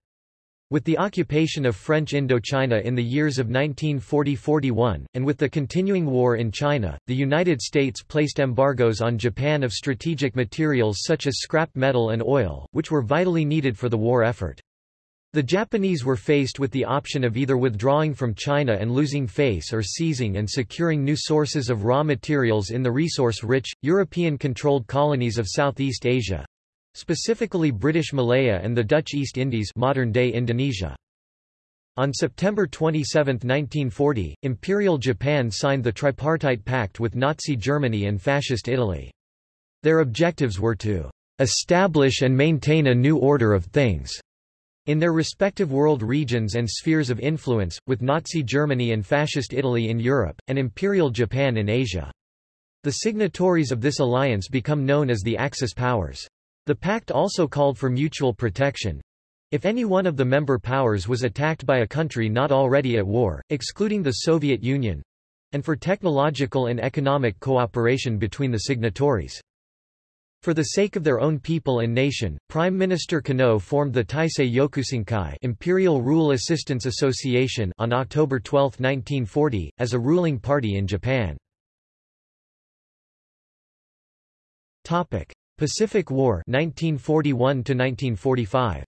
With the occupation of French Indochina in the years of 1940–41, and with the continuing war in China, the United States placed embargoes on Japan of strategic materials such as scrap metal and oil, which were vitally needed for the war effort. The Japanese were faced with the option of either withdrawing from China and losing face or seizing and securing new sources of raw materials in the resource-rich, European-controlled colonies of Southeast Asia, specifically British Malaya and the Dutch East Indies modern-day Indonesia. On September 27, 1940, Imperial Japan signed the Tripartite Pact with Nazi Germany and Fascist Italy. Their objectives were to establish and maintain a new order of things in their respective world regions and spheres of influence, with Nazi Germany and Fascist Italy in Europe, and Imperial Japan in Asia. The signatories of this alliance become known as the Axis powers. The pact also called for mutual protection. If any one of the member powers was attacked by a country not already at war, excluding the Soviet Union, and for technological and economic cooperation between the signatories. For the sake of their own people and nation, Prime Minister Konoe formed the Taisei Yokusankai Imperial Rule Assistance Association on October 12, 1940, as a ruling party in Japan. Pacific War 1941 1945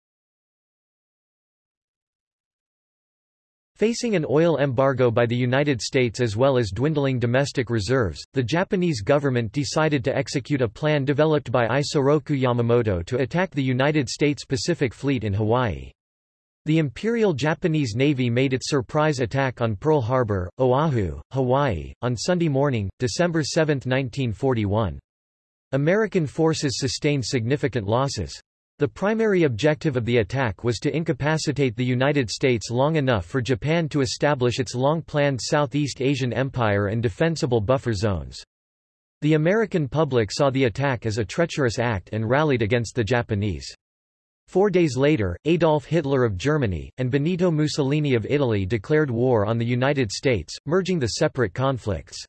Facing an oil embargo by the United States as well as dwindling domestic reserves, the Japanese government decided to execute a plan developed by Isoroku Yamamoto to attack the United States Pacific Fleet in Hawaii. The Imperial Japanese Navy made its surprise attack on Pearl Harbor, Oahu, Hawaii, on Sunday morning, December 7, 1941. American forces sustained significant losses. The primary objective of the attack was to incapacitate the United States long enough for Japan to establish its long-planned Southeast Asian Empire and defensible buffer zones. The American public saw the attack as a treacherous act and rallied against the Japanese. Four days later, Adolf Hitler of Germany, and Benito Mussolini of Italy declared war on the United States, merging the separate conflicts.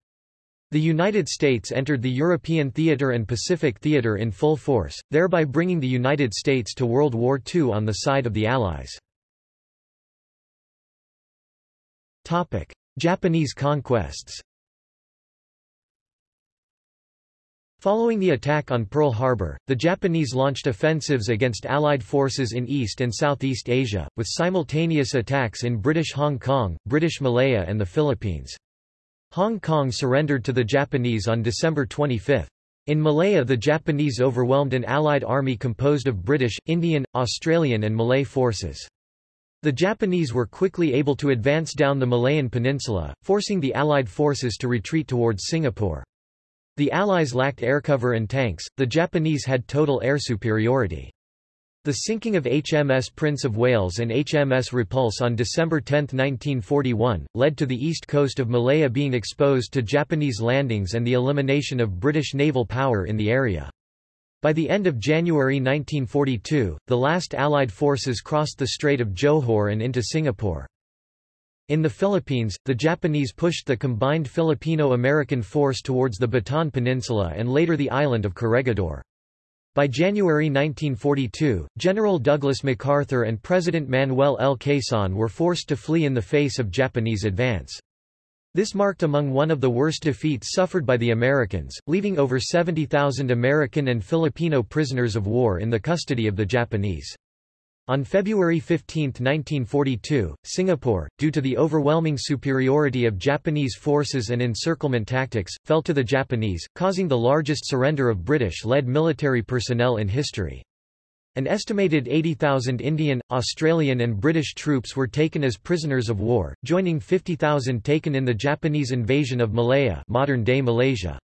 The United States entered the European theater and Pacific theater in full force, thereby bringing the United States to World War II on the side of the Allies. Japanese conquests Following the attack on Pearl Harbor, the Japanese launched offensives against Allied forces in East and Southeast Asia, with simultaneous attacks in British Hong Kong, British Malaya and the Philippines. Hong Kong surrendered to the Japanese on December 25. In Malaya the Japanese overwhelmed an Allied army composed of British, Indian, Australian and Malay forces. The Japanese were quickly able to advance down the Malayan peninsula, forcing the Allied forces to retreat towards Singapore. The Allies lacked air cover and tanks, the Japanese had total air superiority. The sinking of HMS Prince of Wales and HMS Repulse on December 10, 1941, led to the east coast of Malaya being exposed to Japanese landings and the elimination of British naval power in the area. By the end of January 1942, the last Allied forces crossed the Strait of Johor and into Singapore. In the Philippines, the Japanese pushed the combined Filipino-American force towards the Bataan Peninsula and later the island of Corregidor. By January 1942, General Douglas MacArthur and President Manuel L. Quezon were forced to flee in the face of Japanese advance. This marked among one of the worst defeats suffered by the Americans, leaving over 70,000 American and Filipino prisoners of war in the custody of the Japanese. On February 15, 1942, Singapore, due to the overwhelming superiority of Japanese forces and encirclement tactics, fell to the Japanese, causing the largest surrender of British-led military personnel in history. An estimated 80,000 Indian, Australian and British troops were taken as prisoners of war, joining 50,000 taken in the Japanese invasion of Malaya modern-day Malaysia.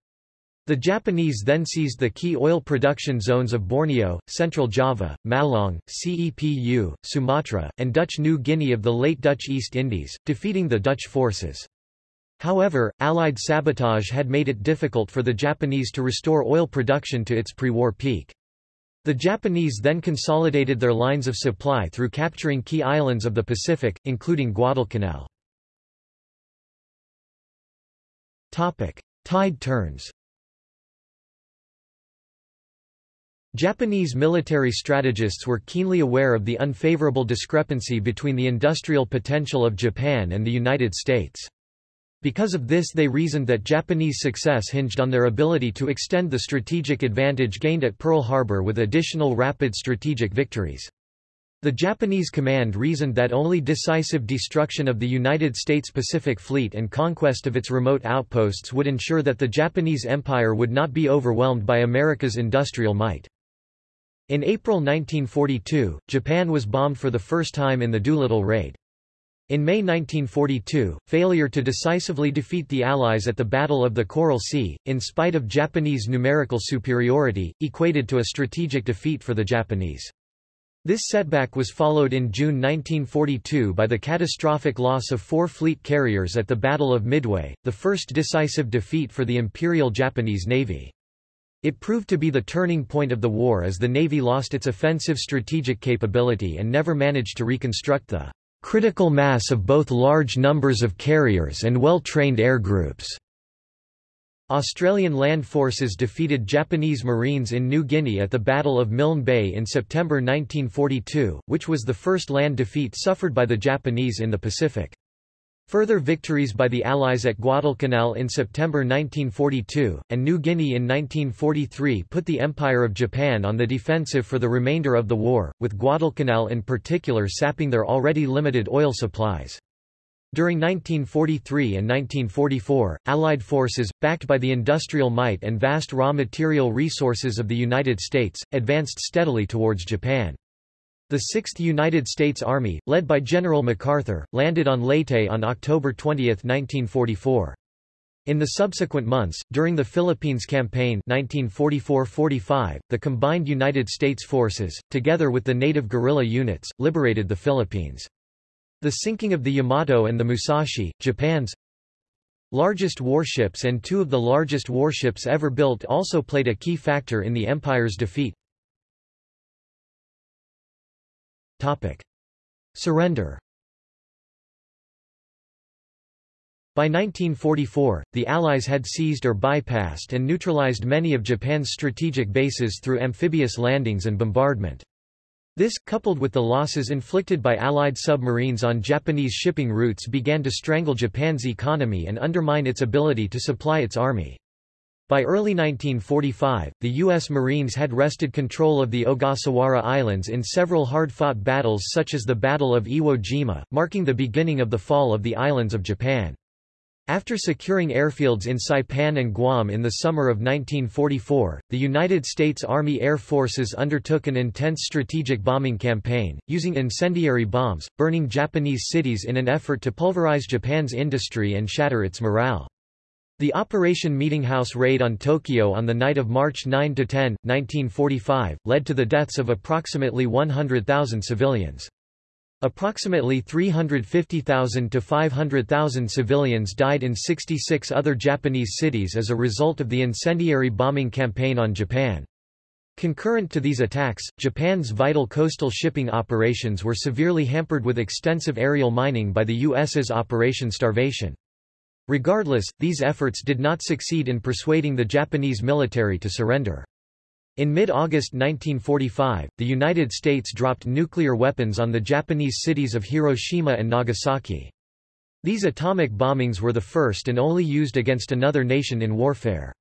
The Japanese then seized the key oil production zones of Borneo, Central Java, Malang, Cepu, Sumatra, and Dutch New Guinea of the late Dutch East Indies, defeating the Dutch forces. However, Allied sabotage had made it difficult for the Japanese to restore oil production to its pre-war peak. The Japanese then consolidated their lines of supply through capturing key islands of the Pacific, including Guadalcanal. Tide turns Japanese military strategists were keenly aware of the unfavorable discrepancy between the industrial potential of Japan and the United States. Because of this they reasoned that Japanese success hinged on their ability to extend the strategic advantage gained at Pearl Harbor with additional rapid strategic victories. The Japanese command reasoned that only decisive destruction of the United States Pacific Fleet and conquest of its remote outposts would ensure that the Japanese Empire would not be overwhelmed by America's industrial might. In April 1942, Japan was bombed for the first time in the Doolittle Raid. In May 1942, failure to decisively defeat the Allies at the Battle of the Coral Sea, in spite of Japanese numerical superiority, equated to a strategic defeat for the Japanese. This setback was followed in June 1942 by the catastrophic loss of four fleet carriers at the Battle of Midway, the first decisive defeat for the Imperial Japanese Navy. It proved to be the turning point of the war as the Navy lost its offensive strategic capability and never managed to reconstruct the critical mass of both large numbers of carriers and well-trained air groups. Australian land forces defeated Japanese Marines in New Guinea at the Battle of Milne Bay in September 1942, which was the first land defeat suffered by the Japanese in the Pacific. Further victories by the Allies at Guadalcanal in September 1942, and New Guinea in 1943 put the Empire of Japan on the defensive for the remainder of the war, with Guadalcanal in particular sapping their already limited oil supplies. During 1943 and 1944, Allied forces, backed by the industrial might and vast raw material resources of the United States, advanced steadily towards Japan. The 6th United States Army, led by General MacArthur, landed on Leyte on October 20, 1944. In the subsequent months, during the Philippines Campaign 1944–45, the combined United States forces, together with the native guerrilla units, liberated the Philippines. The sinking of the Yamato and the Musashi, Japan's largest warships and two of the largest warships ever built also played a key factor in the empire's defeat. Topic. Surrender By 1944, the Allies had seized or bypassed and neutralized many of Japan's strategic bases through amphibious landings and bombardment. This, coupled with the losses inflicted by Allied submarines on Japanese shipping routes began to strangle Japan's economy and undermine its ability to supply its army. By early 1945, the U.S. Marines had wrested control of the Ogasawara Islands in several hard-fought battles such as the Battle of Iwo Jima, marking the beginning of the fall of the islands of Japan. After securing airfields in Saipan and Guam in the summer of 1944, the United States Army Air Forces undertook an intense strategic bombing campaign, using incendiary bombs, burning Japanese cities in an effort to pulverize Japan's industry and shatter its morale. The Operation Meetinghouse raid on Tokyo on the night of March 9–10, 1945, led to the deaths of approximately 100,000 civilians. Approximately 350,000 to 500,000 civilians died in 66 other Japanese cities as a result of the incendiary bombing campaign on Japan. Concurrent to these attacks, Japan's vital coastal shipping operations were severely hampered with extensive aerial mining by the U.S.'s Operation Starvation. Regardless, these efforts did not succeed in persuading the Japanese military to surrender. In mid-August 1945, the United States dropped nuclear weapons on the Japanese cities of Hiroshima and Nagasaki. These atomic bombings were the first and only used against another nation in warfare.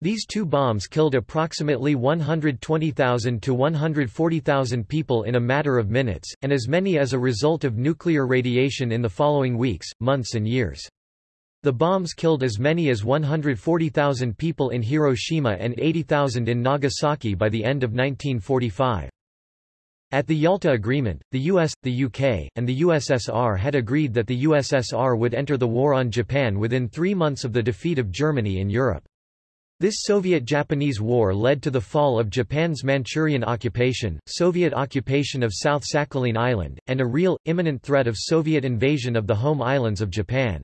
These two bombs killed approximately 120,000 to 140,000 people in a matter of minutes, and as many as a result of nuclear radiation in the following weeks, months and years. The bombs killed as many as 140,000 people in Hiroshima and 80,000 in Nagasaki by the end of 1945. At the Yalta Agreement, the US, the UK, and the USSR had agreed that the USSR would enter the war on Japan within three months of the defeat of Germany in Europe. This Soviet-Japanese war led to the fall of Japan's Manchurian occupation, Soviet occupation of South Sakhalin Island, and a real, imminent threat of Soviet invasion of the home islands of Japan.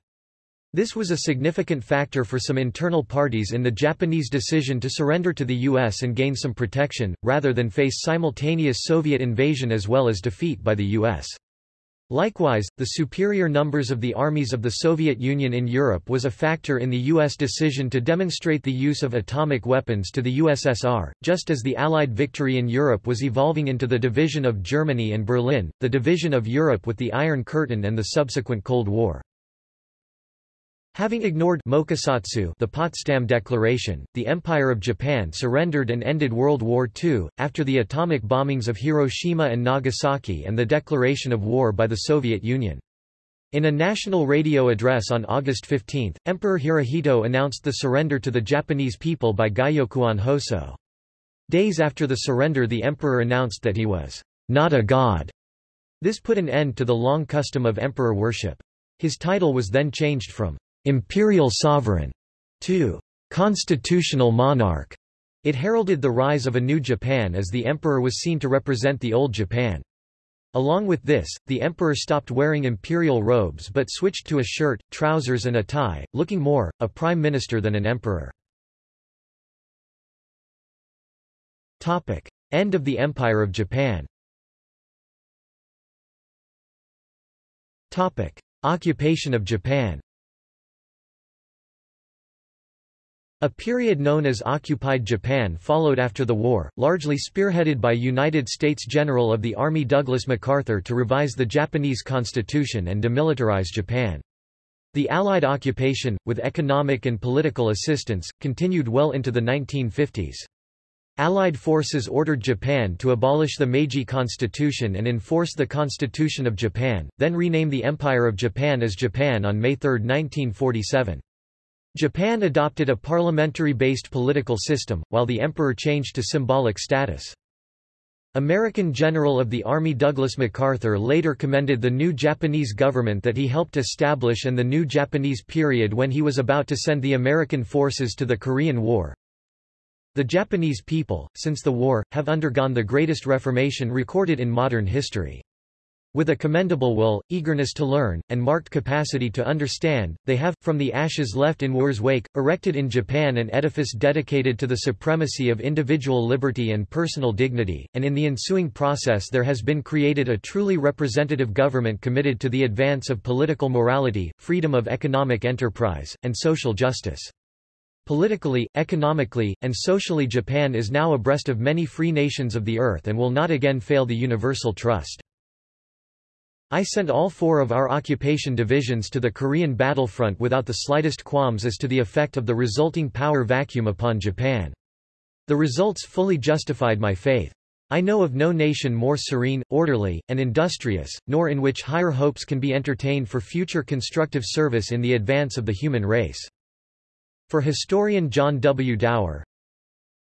This was a significant factor for some internal parties in the Japanese decision to surrender to the US and gain some protection, rather than face simultaneous Soviet invasion as well as defeat by the US. Likewise, the superior numbers of the armies of the Soviet Union in Europe was a factor in the U.S. decision to demonstrate the use of atomic weapons to the USSR, just as the Allied victory in Europe was evolving into the division of Germany and Berlin, the division of Europe with the Iron Curtain and the subsequent Cold War. Having ignored Mokusatsu the Potsdam Declaration, the Empire of Japan surrendered and ended World War II, after the atomic bombings of Hiroshima and Nagasaki and the declaration of war by the Soviet Union. In a national radio address on August 15, Emperor Hirohito announced the surrender to the Japanese people by Gyokuon Hoso. Days after the surrender the emperor announced that he was not a god. This put an end to the long custom of emperor worship. His title was then changed from imperial sovereign to constitutional monarch. It heralded the rise of a new Japan as the emperor was seen to represent the old Japan. Along with this, the emperor stopped wearing imperial robes but switched to a shirt, trousers and a tie, looking more, a prime minister than an emperor. End of the Empire of Japan Occupation of Japan A period known as Occupied Japan followed after the war, largely spearheaded by United States General of the Army Douglas MacArthur to revise the Japanese constitution and demilitarize Japan. The Allied occupation, with economic and political assistance, continued well into the 1950s. Allied forces ordered Japan to abolish the Meiji Constitution and enforce the Constitution of Japan, then rename the Empire of Japan as Japan on May 3, 1947. Japan adopted a parliamentary-based political system, while the emperor changed to symbolic status. American General of the Army Douglas MacArthur later commended the new Japanese government that he helped establish and the new Japanese period when he was about to send the American forces to the Korean War. The Japanese people, since the war, have undergone the greatest reformation recorded in modern history. With a commendable will, eagerness to learn, and marked capacity to understand, they have, from the ashes left in war's wake, erected in Japan an edifice dedicated to the supremacy of individual liberty and personal dignity, and in the ensuing process there has been created a truly representative government committed to the advance of political morality, freedom of economic enterprise, and social justice. Politically, economically, and socially Japan is now abreast of many free nations of the earth and will not again fail the universal trust. I sent all four of our occupation divisions to the Korean battlefront without the slightest qualms as to the effect of the resulting power vacuum upon Japan. The results fully justified my faith. I know of no nation more serene, orderly, and industrious, nor in which higher hopes can be entertained for future constructive service in the advance of the human race. For historian John W. Dower,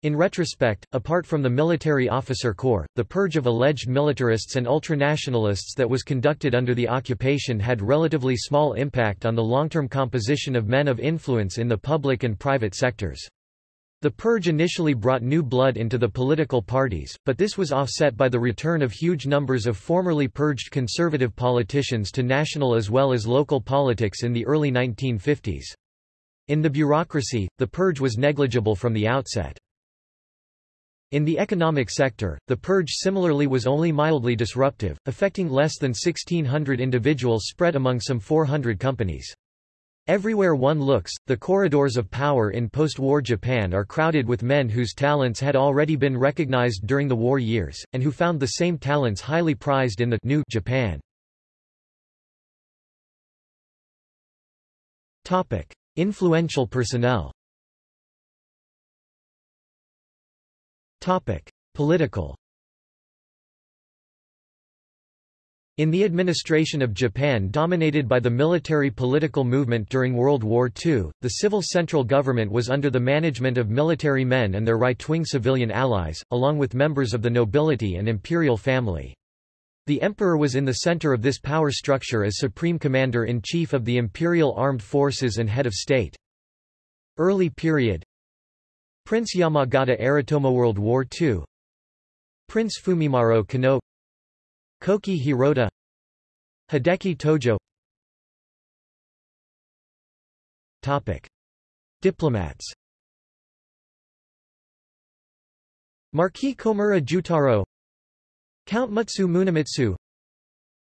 in retrospect, apart from the military officer corps, the purge of alleged militarists and ultranationalists that was conducted under the occupation had relatively small impact on the long-term composition of men of influence in the public and private sectors. The purge initially brought new blood into the political parties, but this was offset by the return of huge numbers of formerly purged conservative politicians to national as well as local politics in the early 1950s. In the bureaucracy, the purge was negligible from the outset. In the economic sector, the purge similarly was only mildly disruptive, affecting less than 1,600 individuals spread among some 400 companies. Everywhere one looks, the corridors of power in post-war Japan are crowded with men whose talents had already been recognized during the war years, and who found the same talents highly prized in the new Japan. Influential personnel Political In the administration of Japan dominated by the military political movement during World War II, the civil central government was under the management of military men and their right-wing civilian allies, along with members of the nobility and imperial family. The emperor was in the center of this power structure as supreme commander-in-chief of the imperial armed forces and head of state. Early period Prince Yamagata Aritomo World War II Prince Fumimaro Konoe Koki Hirota. Hideki Tojo. Topic. Diplomats. Marquis Komura Jutaro. Count Mutsu Munemitsu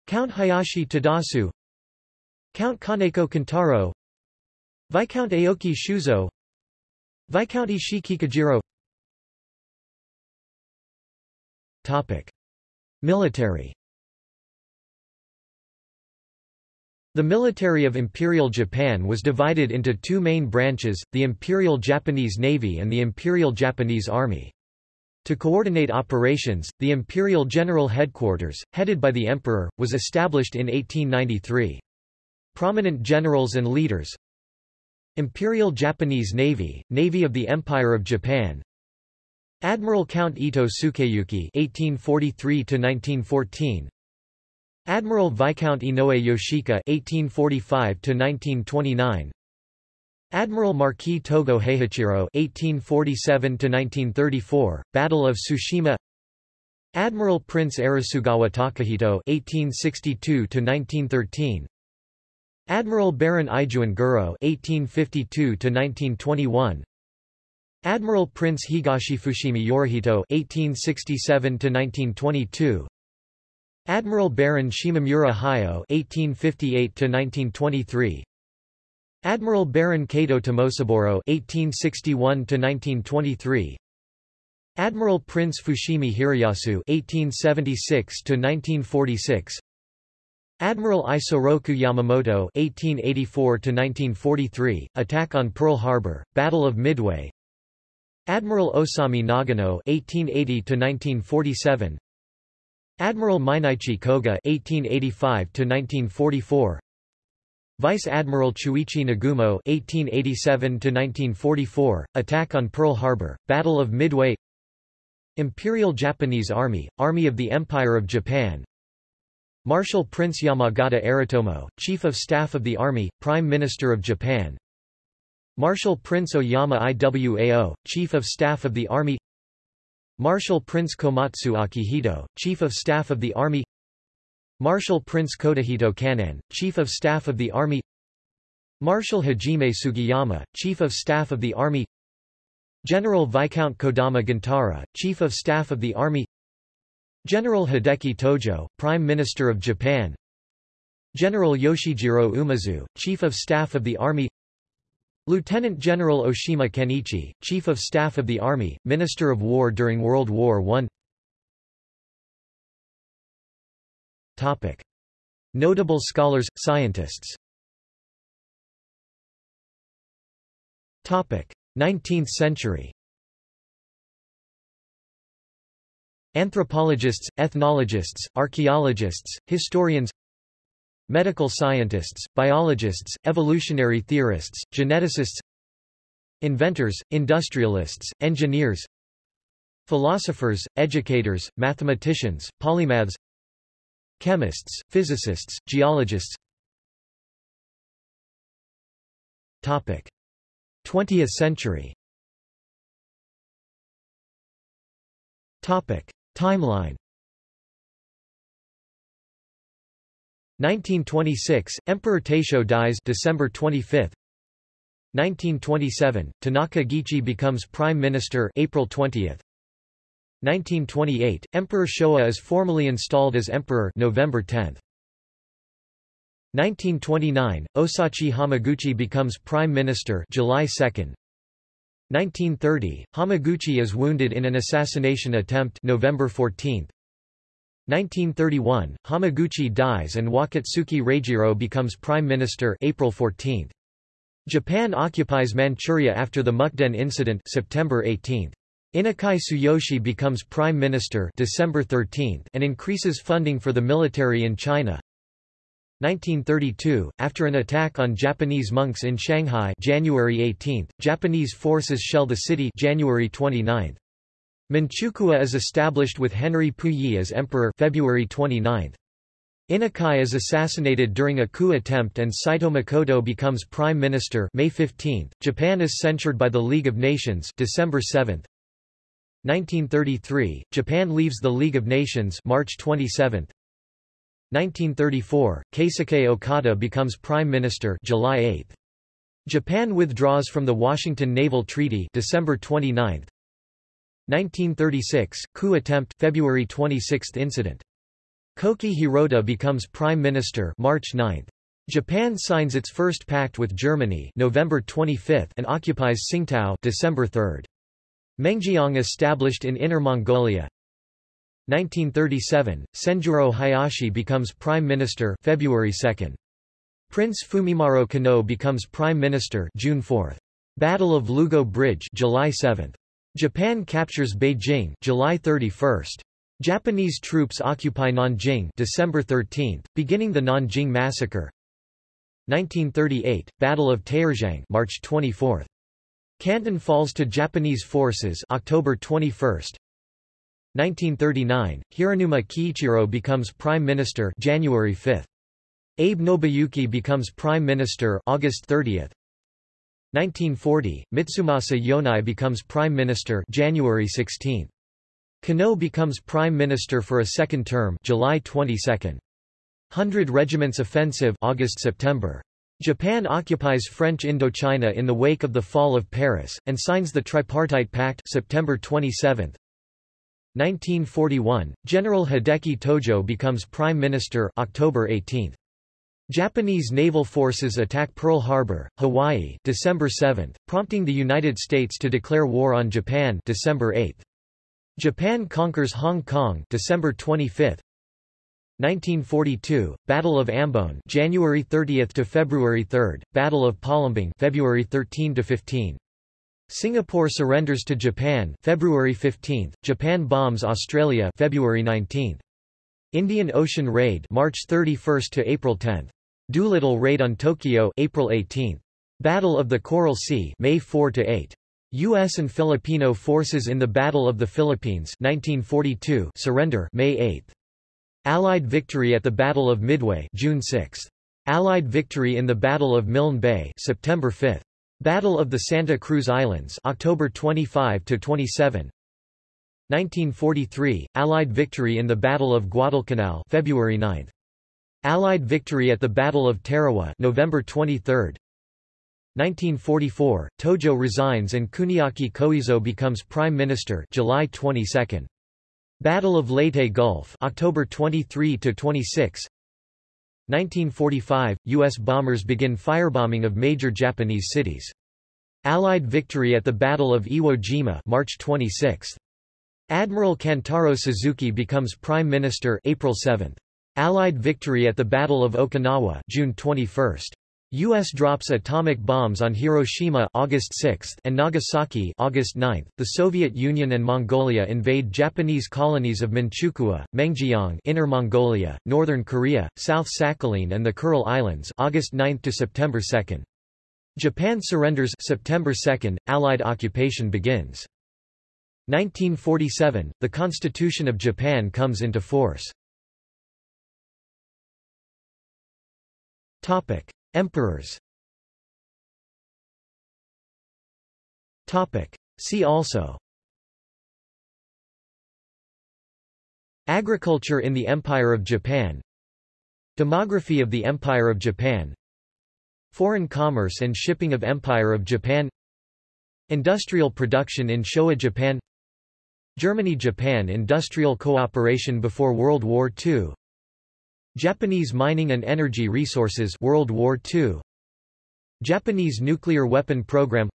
Count Hayashi Tadasu. Count Kaneko Kintaro. Viscount Aoki Shuzo Viscount Ishii Topic. Military The military of Imperial Japan was divided into two main branches, the Imperial Japanese Navy and the Imperial Japanese Army. To coordinate operations, the Imperial General Headquarters, headed by the Emperor, was established in 1893. Prominent generals and leaders Imperial Japanese Navy, Navy of the Empire of Japan Admiral Count Ito Sukeyuki (1843–1914), Admiral Viscount Inoue Yoshika (1845–1929), Admiral Marquis Togo Heihachiro (1847–1934), Battle of Tsushima. Admiral Prince Arisugawa Takahito (1862–1913). Admiral Baron Ijuin Goro (1852–1921). Admiral Prince Higashi Fushimi Yorihito (1867–1922). Admiral Baron Shimamura Hayao (1858–1923). Admiral Baron Kato Tomosaburo (1861–1923). Admiral Prince Fushimi Hiroyasu (1876–1946). Admiral Isoroku Yamamoto (1884–1943), attack on Pearl Harbor, Battle of Midway. Admiral Osami Nagano (1880–1947). Admiral Mineichi Koga (1885–1944). Vice Admiral Chuichi Nagumo (1887–1944), attack on Pearl Harbor, Battle of Midway. Imperial Japanese Army, Army of the Empire of Japan. Marshal Prince Yamagata Aritomo, Chief of Staff of the Army, Prime Minister of Japan. Marshal Prince Oyama Iwao, Chief of Staff of the Army. Marshal Prince Komatsu Akihito, Chief of Staff of the Army Marshal Prince Kotohito Kan'in, Chief of Staff of the Army Marshal Hajime Sugiyama, Chief of Staff of the Army General Viscount Kodama Gentaro, Chief of Staff of the Army General Hideki Tojo, Prime Minister of Japan. General Yoshijiro Umezu, Chief of Staff of the Army. Lieutenant General Oshima Kenichi, Chief of Staff of the Army, Minister of War during World War I. Topic. Notable scholars, scientists. Topic. 19th century Anthropologists, ethnologists, archaeologists, historians Medical scientists, biologists, evolutionary theorists, geneticists Inventors, industrialists, engineers Philosophers, educators, mathematicians, polymaths Chemists, physicists, geologists Topic. 20th century Topic. Timeline. 1926 Emperor Taisho dies December 25 1927 Tanaka Giichi becomes prime minister April 20 1928 Emperor Showa is formally installed as emperor November 10 1929 Osachi Hamaguchi becomes prime minister July 2 1930 Hamaguchi is wounded in an assassination attempt November 14 1931, Hamaguchi dies and Wakatsuki Reijiro becomes prime minister April 14. Japan occupies Manchuria after the Mukden incident September 18. Inukai Tsuyoshi becomes prime minister December 13 and increases funding for the military in China. 1932, after an attack on Japanese monks in Shanghai January 18, Japanese forces shell the city January 29. Manchukuo is established with Henry Puyi as emperor February 29. Inukai is assassinated during a coup attempt and Saito Makoto becomes prime minister May 15. Japan is censured by the League of Nations December 7. 1933, Japan leaves the League of Nations March 27. 1934, Keisuke Okada becomes prime minister July 8. Japan withdraws from the Washington Naval Treaty December 29. 1936, coup attempt February 26 incident. Koki Hirota becomes prime minister March 9. Japan signs its first pact with Germany November 25 and occupies Tsingtao December 3. Mengjiang established in Inner Mongolia. 1937, Senjuro Hayashi becomes prime minister February 2. Prince Fumimaro Konoe becomes prime minister June 4. Battle of Lugou Bridge July 7. Japan captures Beijing July 31. Japanese troops occupy Nanjing December 13, beginning the Nanjing Massacre. 1938, Battle of Taierzhuang March 24. Canton falls to Japanese forces October 21. 1939, Hiranuma Kiichiro becomes prime minister January 5. Abe Nobuyuki becomes prime minister August 30. 1940, Mitsumasa Yonai becomes prime minister January 16. Konoe becomes prime minister for a second term July 22. Hundred Regiments Offensive August-September. Japan occupies French Indochina in the wake of the fall of Paris, and signs the Tripartite Pact September 27. 1941, General Hideki Tojo becomes Prime Minister October 18. Japanese naval forces attack Pearl Harbor, Hawaii December 7, prompting the United States to declare war on Japan December 8. Japan conquers Hong Kong December 25. 1942, Battle of Ambon, January 30 to February 3, Battle of Palembang, February 13 to 15. Singapore surrenders to Japan, February 15. Japan bombs Australia, February 19. Indian Ocean Raid, March 31 to April 10. Doolittle Raid on Tokyo, April 18. Battle of the Coral Sea, May 4 to 8. U.S. and Filipino forces in the Battle of the Philippines 1942 surrender May 8. Allied victory at the Battle of Midway June 6. Allied victory in the Battle of Milne Bay September 5. Battle of the Santa Cruz Islands October 25 to 27. 1943 Allied victory in the Battle of Guadalcanal February 9. Allied victory at the Battle of Tarawa November 23. 1944 Tojo resigns and Kuniaki Koiso becomes prime minister July 22. Battle of Leyte Gulf October 23 to 26 1945 US bombers begin firebombing of major Japanese cities. Allied victory at the Battle of Iwo Jima March 26 Admiral Kantaro Suzuki becomes prime minister April 7 Allied victory at the Battle of Okinawa June 21 U.S. drops atomic bombs on Hiroshima August 6 and Nagasaki August 9. The Soviet Union and Mongolia invade Japanese colonies of Manchukuo, Mengjiang Inner Mongolia, Northern Korea, South Sakhalin and the Kuril Islands August 9 to September 2. Japan surrenders September 2, Allied occupation begins. 1947, the Constitution of Japan comes into force. Emperors. See also. Agriculture in the Empire of Japan. Demography of the Empire of Japan. Foreign commerce and shipping of Empire of Japan. Industrial production in Showa Japan. Germany-Japan industrial cooperation before World War II Japanese mining and energy resources World War II Japanese nuclear weapon program.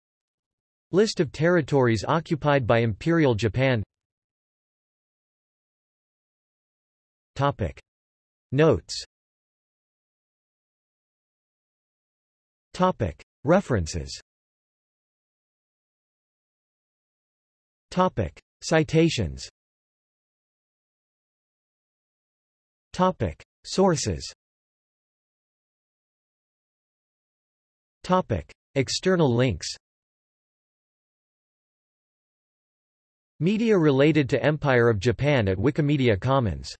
List of territories occupied by Imperial Japan. Topic. Notes. Topic. References. Topic. Citations. Topic Sources. External links. Media related to Empire of Japan at Wikimedia Commons